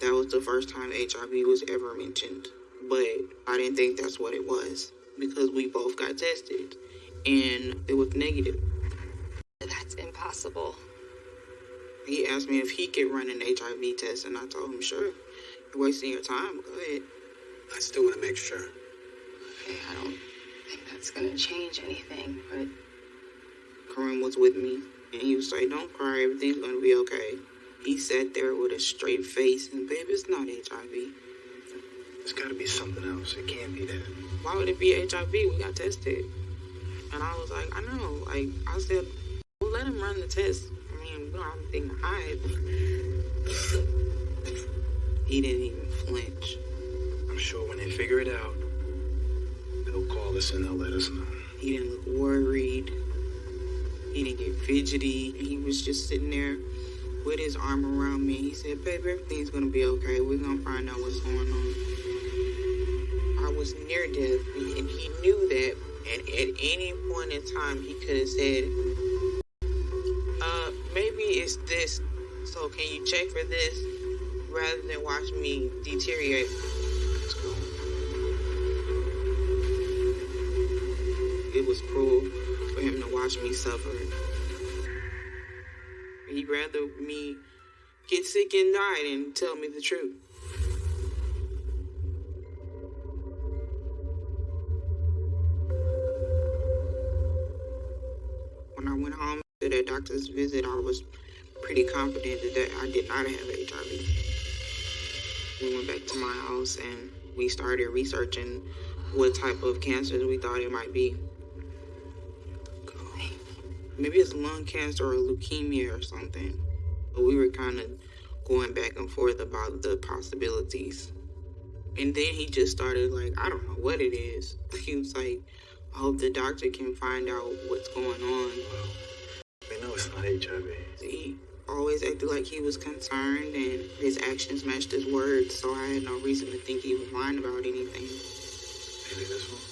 That was the first time HIV was ever mentioned. But I didn't think that's what it was because we both got tested and it was negative. That's impossible. He asked me if he could run an HIV test, and I told him, sure. You're wasting your time. Go ahead. I still want to make sure. Okay, I don't think that's gonna change anything, but Karim was with me, and he was like, don't cry, everything's gonna be okay. He sat there with a straight face, and babe, it's not HIV. It's gotta be something else. It can't be that. Why would it be HIV? We got tested. And I was like, I know. Like, I said, well, let him run the test. I mean, we don't have anything to hide. he didn't even flinch. I'm sure when they figure it out, they'll call us and they'll let us know. He didn't look worried. He didn't get fidgety. He was just sitting there with his arm around me. He said, Baby, everything's gonna be okay. We're gonna find out what's going on. I was near death, and he knew that. And at any point in time, he could have said, this. So can you check for this rather than watch me deteriorate? It was cruel for him to watch me suffer. He'd rather me get sick and die than tell me the truth. When I went home to that doctor's visit, I was pretty confident that I did not have HIV. We went back to my house and we started researching what type of cancers we thought it might be. Maybe it's lung cancer or leukemia or something. But we were kind of going back and forth about the possibilities. And then he just started like, I don't know what it is. He was like, I hope the doctor can find out what's going on. We know it's not HIV. He always acted like he was concerned and his actions matched his words, so I had no reason to think he was lying about anything. Maybe this one.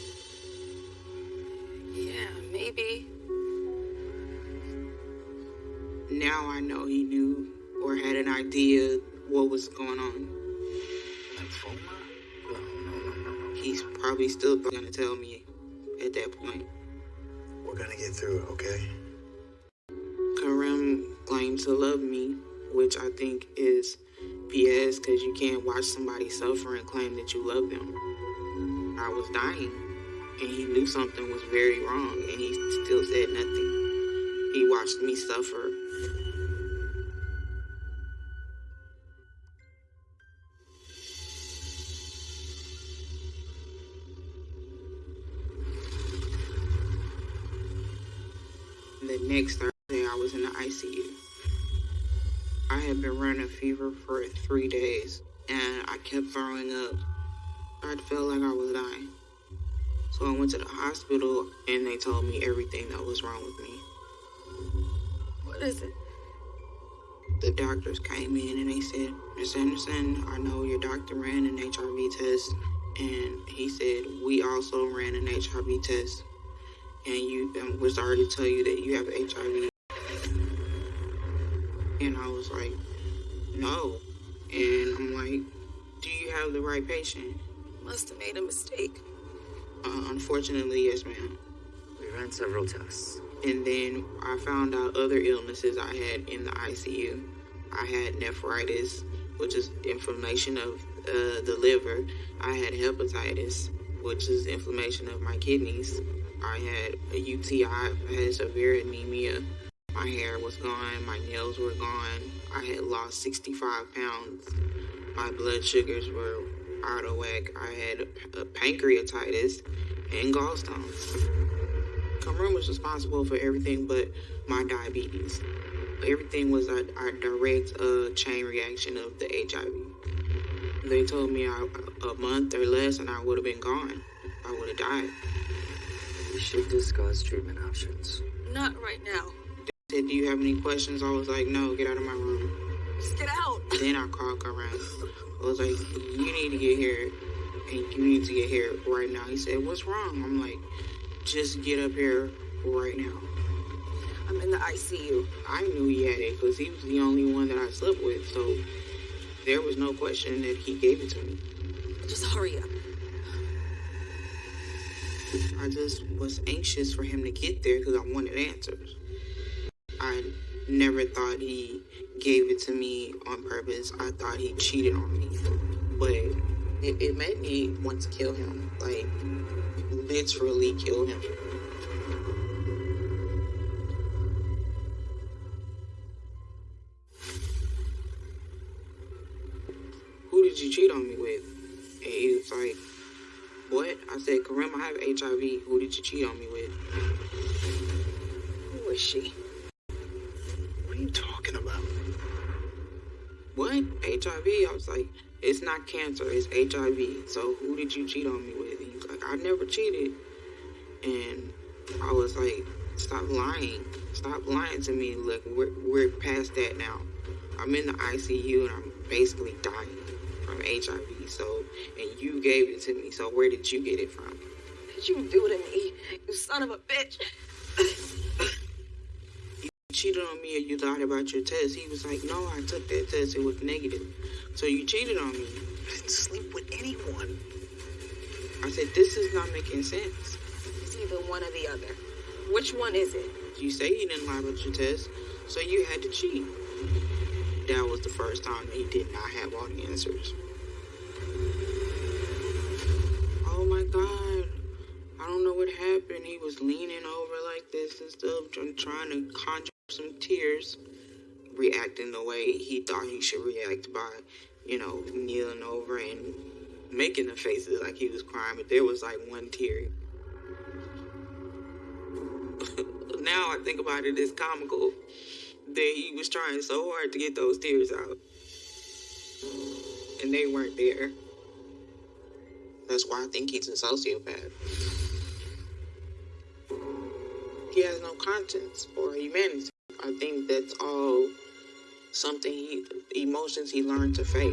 Yeah, maybe. Now I know he knew or had an idea what was going on. Lymphoma? No, no, no, no, no. He's probably still gonna tell me at that point. We're gonna get through it, okay? Karim claimed to love me, which I think is BS because you can't watch somebody suffer and claim that you love them. I was dying, and he knew something was very wrong, and he still said nothing. He watched me suffer. The next was in the ICU. I had been running a fever for three days, and I kept throwing up. I felt like I was dying. So I went to the hospital, and they told me everything that was wrong with me. What is it? The doctors came in and they said, Miss Anderson, I know your doctor ran an HIV test, and he said we also ran an HIV test, and you and we're sorry to tell you that you have HIV. And I was like, no. And I'm like, do you have the right patient? Must have made a mistake. Uh, unfortunately, yes, ma'am. We ran several tests. And then I found out other illnesses I had in the ICU. I had nephritis, which is inflammation of uh, the liver. I had hepatitis, which is inflammation of my kidneys. I had a UTI. I had severe anemia. My hair was gone. My nails were gone. I had lost 65 pounds. My blood sugars were out of whack. I had a pancreatitis and gallstones. Cameroon was responsible for everything but my diabetes. Everything was a, a direct uh, chain reaction of the HIV. They told me I, a month or less and I would have been gone. I would have died. We should discuss treatment options. Not right now. Said, Do you have any questions? I was like, No, get out of my room. Just get out. Then I called Karim. I was like, You need to get here. And you need to get here right now. He said, What's wrong? I'm like, Just get up here right now. I'm in the ICU. I knew he had it because he was the only one that I slept with. So there was no question that he gave it to me. Just hurry up. I just was anxious for him to get there because I wanted answers. I never thought he gave it to me on purpose. I thought he cheated on me. But it, it made me want to kill him. Like, literally kill him. Who did you cheat on me with? And he was like, What? I said, Karim, I have HIV. Who did you cheat on me with? Who is she? What are you talking about? What? HIV? I was like, it's not cancer, it's HIV. So who did you cheat on me with? Was like, I never cheated. And I was like, stop lying. Stop lying to me. Look, we're, we're past that now. I'm in the ICU and I'm basically dying from HIV. So, and you gave it to me. So where did you get it from? Did you do to me, you son of a bitch? Cheated on me or you lied about your test. He was like, no, I took that test. It was negative. So you cheated on me. I didn't sleep with anyone. I said, this is not making sense. It's either one or the other. Which one is it? You say you didn't lie about your test, so you had to cheat. That was the first time he did not have all the answers. Oh my god. I don't know what happened. He was leaning over like this and stuff, trying trying to conjure some tears, reacting the way he thought he should react by, you know, kneeling over and making the faces like he was crying, but there was like one tear. now I think about it, it's comical that he was trying so hard to get those tears out. And they weren't there. That's why I think he's a sociopath. He has no conscience or humanity. I think that's all something he, emotions he learned to fake.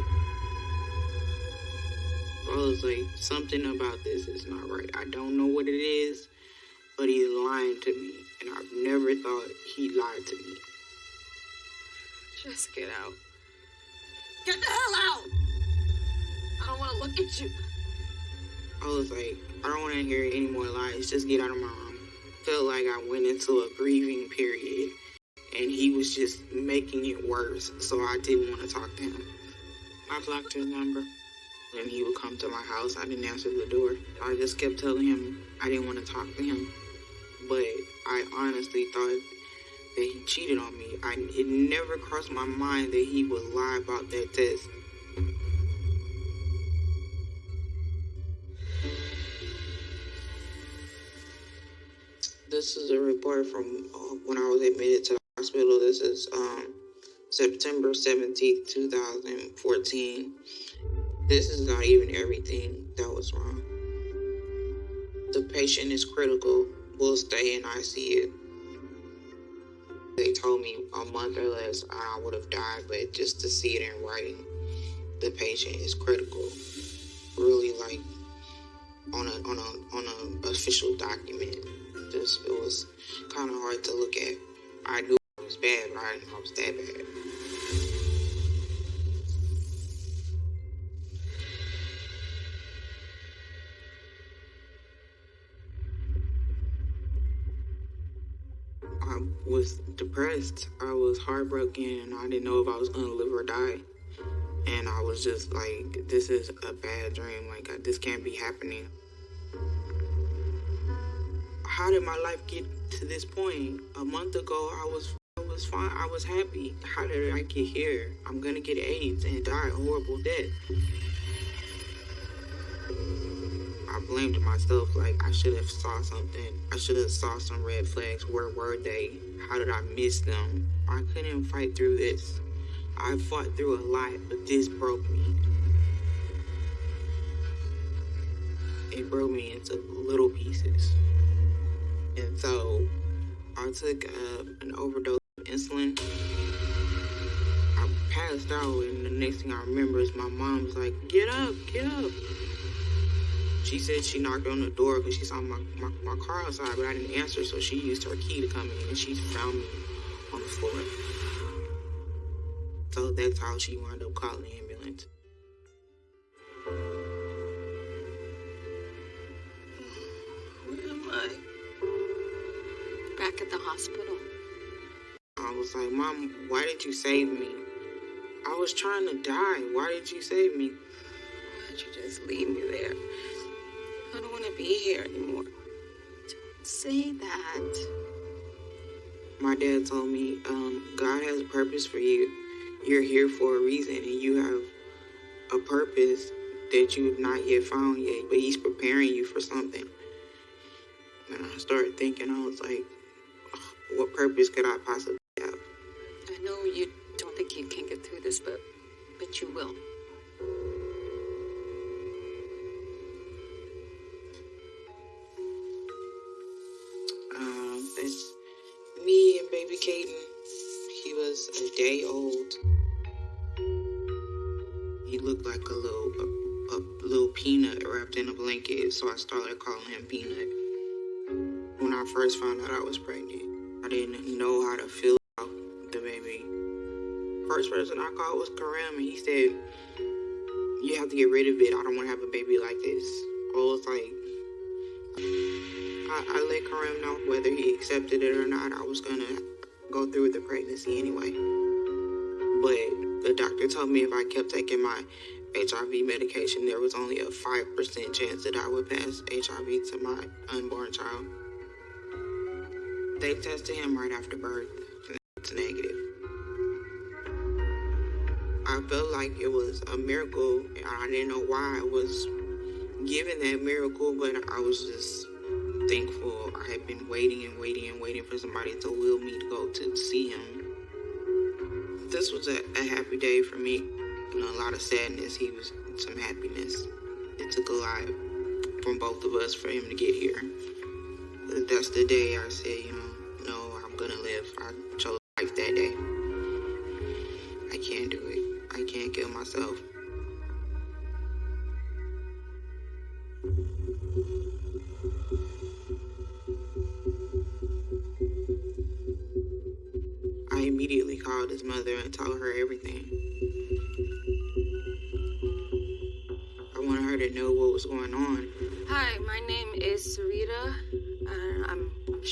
I was like, something about this is not right. I don't know what it is, but he's lying to me. And I've never thought he lied to me. Just get out. Get the hell out! I don't want to look at you. I was like, I don't want to hear any more lies. Just get out of my room. Felt like I went into a grieving period, and he was just making it worse. So I didn't want to talk to him. I blocked his number. And he would come to my house, I didn't answer the door. I just kept telling him I didn't want to talk to him. But I honestly thought that he cheated on me. I, it never crossed my mind that he would lie about that test. This is a report from uh, when I was admitted to hospital. This is um, September 17th, 2014. This is not even everything that was wrong. The patient is critical, will stay in ICU. They told me a month or less I would have died, but just to see it in writing, the patient is critical. Really like on a on a on a official document. Just it was kind of hard to look at. I knew bad, but I was that bad. I was depressed. I was heartbroken, and I didn't know if I was gonna live or die. And I was just like, "This is a bad dream. Like this can't be happening." How did my life get to this point? A month ago, I was was fine. I was happy. How did I get here? I'm gonna get AIDS and die a horrible death. I blamed myself. Like I should have saw something. I should have saw some red flags. Where were they? How did I miss them? I couldn't fight through this. I fought through a lot, but this broke me. It broke me into little pieces. And so I took uh, an overdose insulin. I passed out, and the next thing I remember is my mom's like, Get up, get up. She said she knocked on the door because she saw my, my, my car outside, but I didn't answer, so she used her key to come in, and she found me on the floor. So that's how she wound up calling the ambulance. Where am I? Back at the hospital. I was like, Mom, why did you save me? I was trying to die. Why did you save me? Why'd you just leave me there? I don't want to be here anymore. Don't say that. My dad told me, um, God has a purpose for you. You're here for a reason, and you have a purpose that you've not yet found yet, but he's preparing you for something. And I started thinking, I was like, what purpose could I possibly? I know you don't think you can get through this, but but you will. Um, it's me and baby Caden. He was a day old. He looked like a little a, a little peanut wrapped in a blanket, so I started calling him Peanut. When I first found out I was pregnant, I didn't know how to feel First person I called was Karim, and he said, "You have to get rid of it. I don't want to have a baby like this." I was like, I, I let Karim know whether he accepted it or not. I was gonna go through with the pregnancy anyway. But the doctor told me if I kept taking my HIV medication, there was only a 5% chance that I would pass HIV to my unborn child. They tested him right after birth, and it's negative. I felt like it was a miracle, I didn't know why I was given that miracle, but I was just thankful. I had been waiting and waiting and waiting for somebody to will me to go to see him. This was a, a happy day for me. You know, a lot of sadness. He was some happiness. It took a lot from both of us for him to get here. That's the day I said, you know,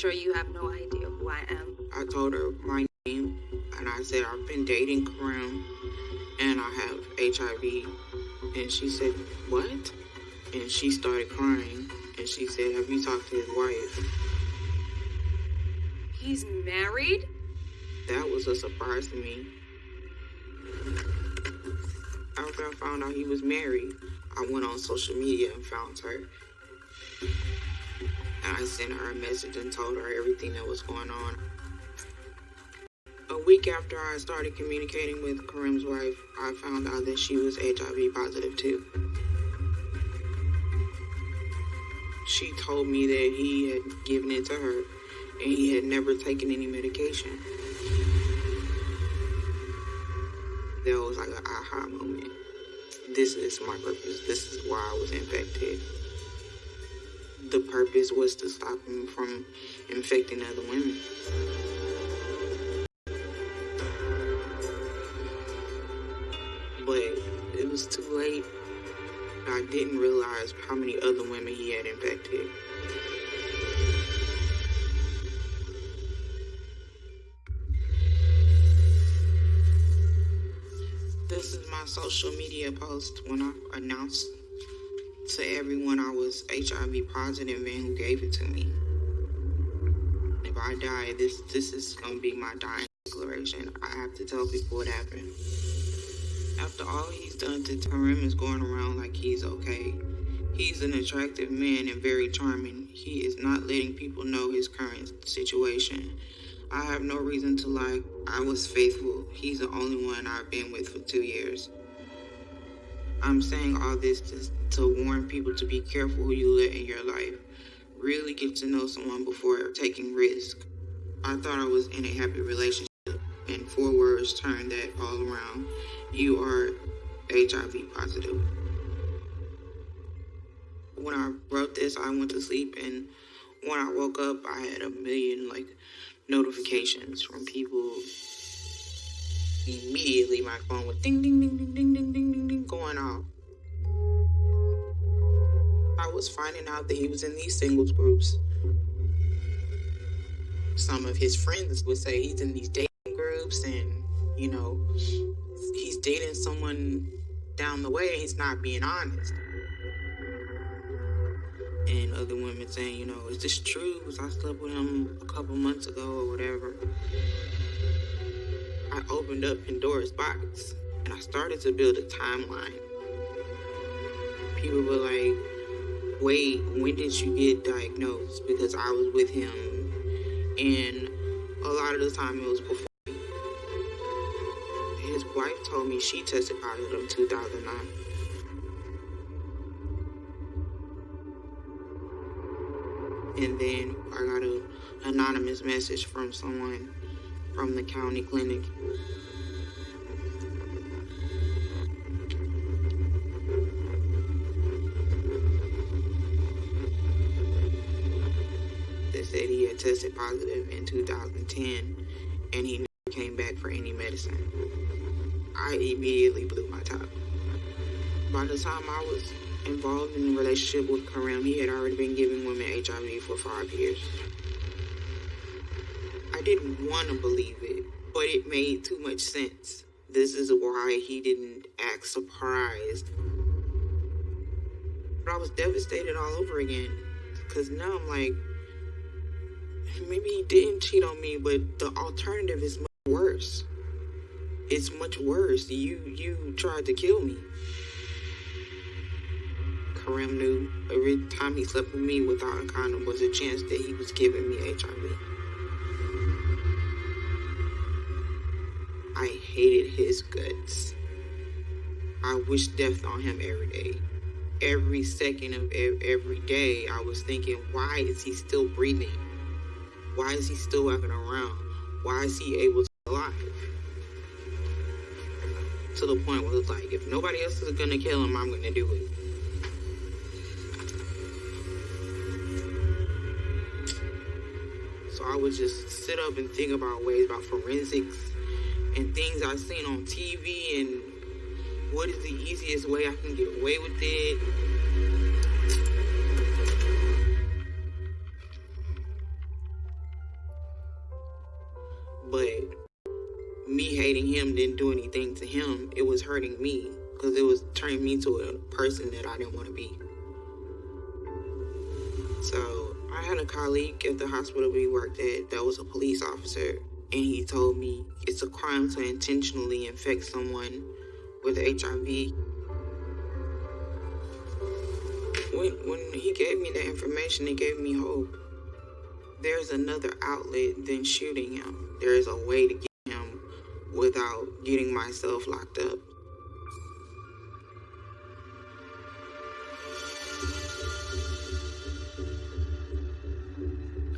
sure you have no idea who I am. I told her my name and I said I've been dating Karim and I have HIV. And she said, What? And she started crying and she said, Have you talked to his wife? He's married? That was a surprise to me. After I found out he was married, I went on social media and found her. I sent her a message and told her everything that was going on. A week after I started communicating with Karim's wife, I found out that she was HIV positive too. She told me that he had given it to her and he had never taken any medication. That was like an aha moment. This is my purpose. This is why I was infected. The purpose was to stop him from infecting other women. But it was too late. I didn't realize how many other women he had infected. This is my social media post when I announced to everyone I was HIV positive and who gave it to me. If I die, this this is gonna be my dying declaration. I have to tell people what happened. After all he's done to Karim is going around like he's okay. He's an attractive man and very charming. He is not letting people know his current situation. I have no reason to lie. I was faithful. He's the only one I've been with for two years. I'm saying all this to, to warn people to be careful who you let in your life. Really get to know someone before taking risk. I thought I was in a happy relationship, and four words turned that all around. You are HIV positive. When I wrote this, I went to sleep, and when I woke up, I had a million like notifications from people. Immediately, my phone was ding, ding, ding, ding, ding, ding, ding, ding, ding, going off. I was finding out that he was in these singles groups. Some of his friends would say he's in these dating groups, and you know, he's dating someone down the way, and he's not being honest. And other women saying, you know, is this true? Because I slept with him a couple months ago or whatever. I opened up Pandora's box and I started to build a timeline. people were like, wait, when did you get diagnosed? Because I was with him. And a lot of the time it was before. His wife told me she tested positive in 2009. And then I got an anonymous message from someone from the county clinic. That said he had tested positive in 2010 and he never came back for any medicine. I immediately blew my top. By the time I was involved in a relationship with Karim, he had already been giving women HIV for five years. I didn't want to believe it, but it made too much sense. This is why he didn't act surprised. But I was devastated all over again. Because now I'm like, maybe he didn't cheat on me, but the alternative is much worse. It's much worse. You you tried to kill me. Karim knew every time he slept with me without a condom was a chance that he was giving me HIV. Hated his guts. I wish death on him every day. Every second of every day, I was thinking, why is he still breathing? Why is he still walking around? Why is he able to alive? To the point where it's like, if nobody else is gonna kill him, I'm gonna do it. So I would just sit up and think about ways about forensics and things I've seen on TV and what is the easiest way I can get away with it. But me hating him didn't do anything to him. It was hurting me because it was turning me to a person that I didn't want to be. So I had a colleague at the hospital we worked at that was a police officer, and he told me it's a crime to intentionally infect someone with HIV. When, when he gave me that information, it gave me hope. There's another outlet than shooting him. There is a way to get him without getting myself locked up.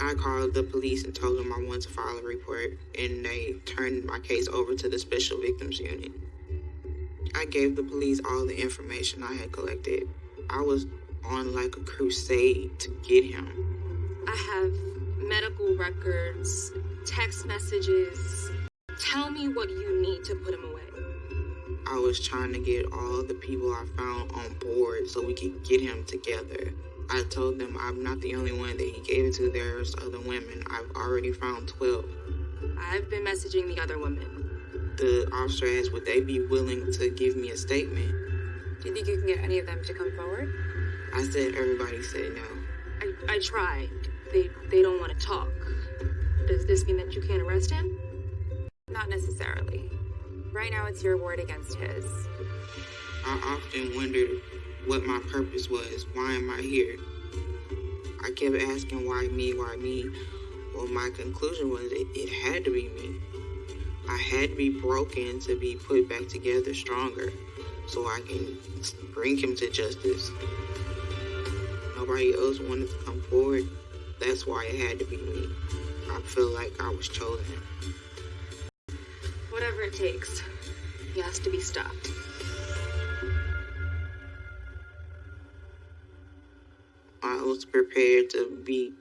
I called the police and told them I wanted to file a report, and they turned my case over to the Special Victims Unit. I gave the police all the information I had collected. I was on like a crusade to get him. I have medical records, text messages. Tell me what you need to put him away. I was trying to get all the people I found on board so we could get him together. I told them I'm not the only one that he gave it to. There's other women. I've already found 12. I've been messaging the other women. The officer asked, would they be willing to give me a statement? Do you think you can get any of them to come forward? I said everybody said no. I, I tried. They, they don't want to talk. Does this mean that you can't arrest him? Not necessarily. Right now, it's your word against his. I often wondered what my purpose was. Why am I here? I kept asking why me, why me. Well, my conclusion was it, it had to be me. I had to be broken to be put back together stronger so I can bring him to justice. Nobody else wanted to come forward. That's why it had to be me. I feel like I was chosen. Whatever it takes, he has to be stopped. Was prepared to be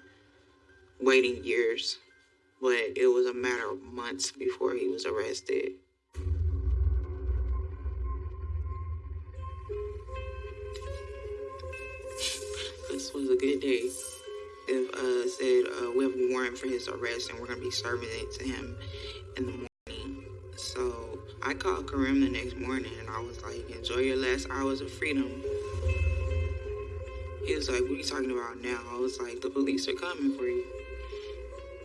waiting years, but it was a matter of months before he was arrested. This was a good day. If uh said uh, we have a warrant for his arrest and we're gonna be serving it to him in the morning. So I called Karim the next morning and I was like, enjoy your last hours of freedom. He was like, What are you talking about now? I was like, The police are coming for you.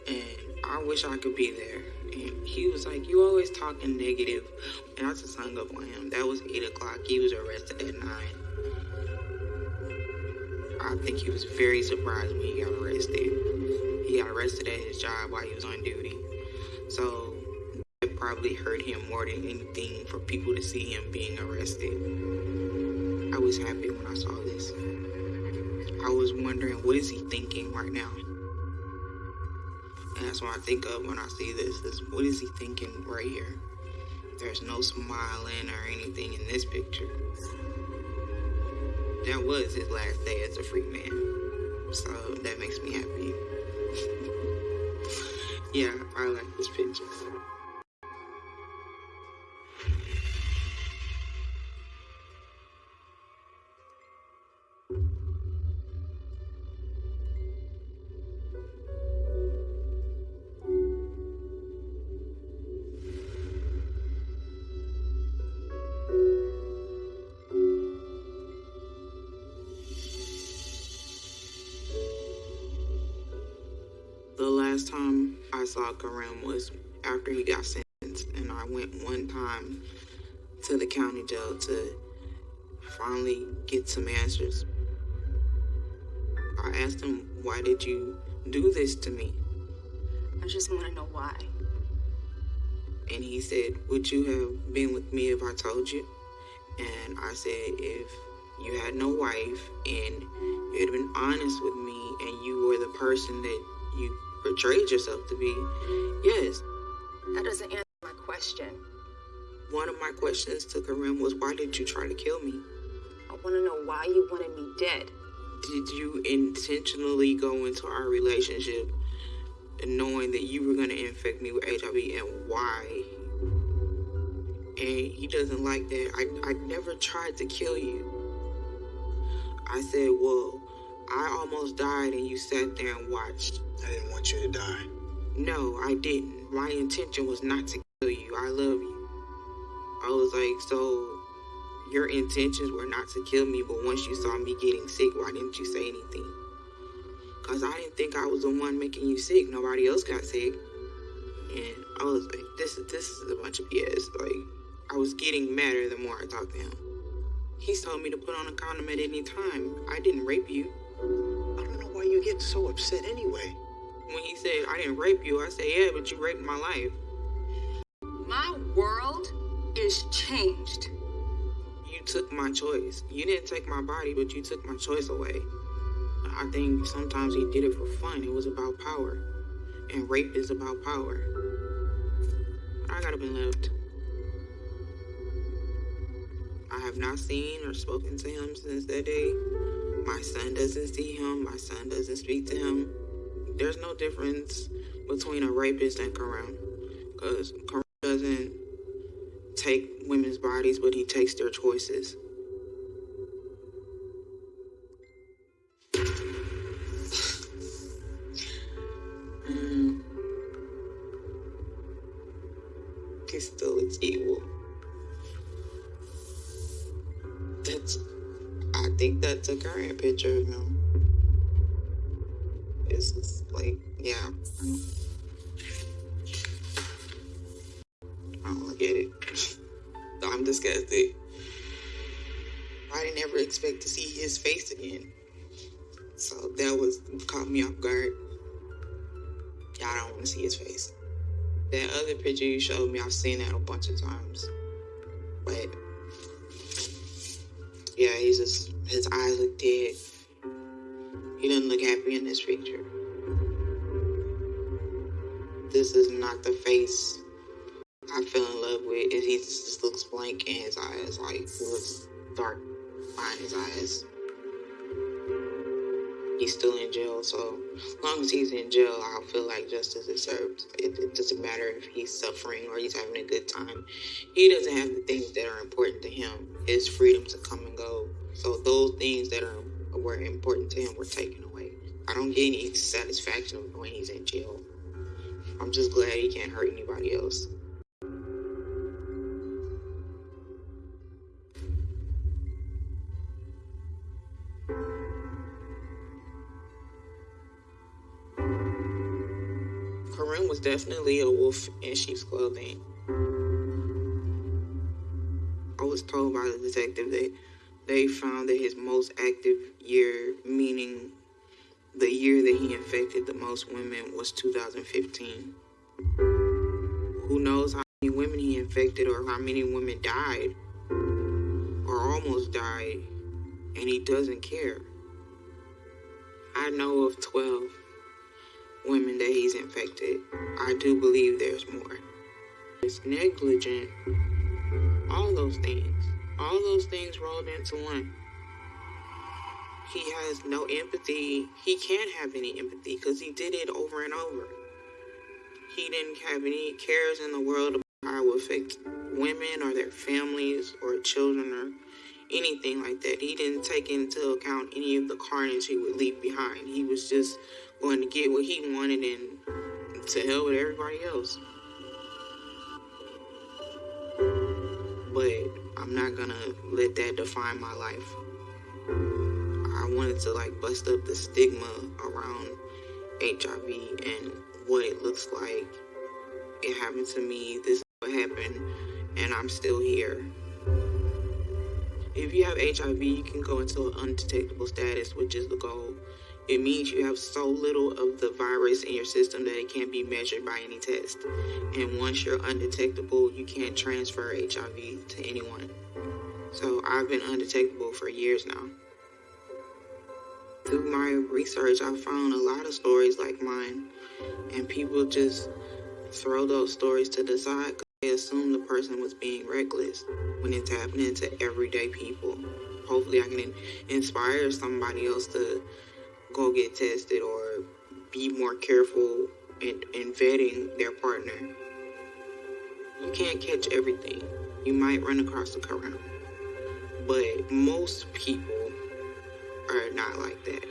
And I wish I could be there. And he was like, You always talking negative. And I just hung up on him. That was 8 o'clock. He was arrested at 9. I think he was very surprised when he got arrested. He got arrested at his job while he was on duty. So it probably hurt him more than anything for people to see him being arrested. I was happy when I saw this. I was wondering, what is he thinking right now? And that's what I think of when I see this. Is what is he thinking right here? There's no smiling or anything in this picture. That was his last day as a free man. So that makes me happy. yeah, I like this picture. Was after he got sentenced, and I went one time to the county jail to finally get some answers. I asked him, Why did you do this to me? I just want to know why. And he said, Would you have been with me if I told you? And I said, If you had no wife and you had been honest with me and you were the person that you portrayed yourself to be, yes. That doesn't answer my question. One of my questions to Karim was, Why did you try to kill me? I want to know why you wanted me dead. Did you intentionally go into our relationship knowing that you were going to infect me with HIV and why? And he doesn't like that. I, I never tried to kill you. I said, Well, I almost died and you sat there and watched. I didn't want you to die. No, I didn't. My intention was not to kill you. I love you. I was like, So your intentions were not to kill me, but once you saw me getting sick, why didn't you say anything? Because I didn't think I was the one making you sick. Nobody else got sick. And I was like, this, this is a bunch of BS. Like, I was getting madder the more I talked to him. He told me to put on a condom at any time. I didn't rape you. I don't know why you get so upset anyway. When he said, I didn't rape you, I said, yeah, but you raped my life. My world is changed. You took my choice. You didn't take my body, but you took my choice away. I think sometimes he did it for fun. It was about power. And rape is about power. I gotta been left. I have not seen or spoken to him since that day. My son doesn't see him. My son doesn't speak to him. There's no difference between a rapist and Karim. Because Karim doesn't take women's bodies, but he takes their choices. He still looks evil. That's, I think that's a current picture of him. It's like, yeah. I don't at it. I'm disgusted. I didn't ever expect to see his face again. So that was caught me off guard. Y'all don't want to see his face. That other picture you showed me, I've seen that a bunch of times. But yeah, he's just his eyes look dead. He doesn't look happy in this picture. This is not the face I fell in love with. He just looks blank in his eyes, like looks dark behind his eyes. He's still in jail, so as long as he's in jail, I'll feel like justice is served. It, it doesn't matter if he's suffering or he's having a good time. He doesn't have the things that are important to him. His freedom to come and go. So those things that are were important to him were taken away. I don't get any satisfaction when he's in jail. I'm just glad he can't hurt anybody else. Karim was definitely a wolf in sheep's clothing. I was told by the detective that they found that his most active year, meaning the year that he infected the most women, was 2015. Who knows how many women he infected or how many women died or almost died, and he doesn't care. I know of 12 women that he's infected. I do believe there's more. It's negligent. All those things. All those things rolled into one. He has no empathy. He can't have any empathy because he did it over and over. He didn't have any cares in the world about how it would affect women or their families or children or anything like that. He didn't take into account any of the carnage he would leave behind. He was just going to get what he wanted and to hell with everybody else. But I'm not gonna let that define my life. I wanted to like bust up the stigma around HIV and what it looks like. It happened to me, this is what happened, and I'm still here. If you have HIV, you can go into an undetectable status, which is the goal. It means you have so little of the virus in your system that it can't be measured by any test. And once you're undetectable, you can't transfer HIV to anyone. So I've been undetectable for years now. Through my research, I found a lot of stories like mine, and people just throw those stories to the side because they assume the person was being reckless when it's happening to everyday people. Hopefully, I can inspire somebody else to go get tested or be more careful in, in vetting their partner. You can't catch everything. You might run across a corona. But most people are not like that.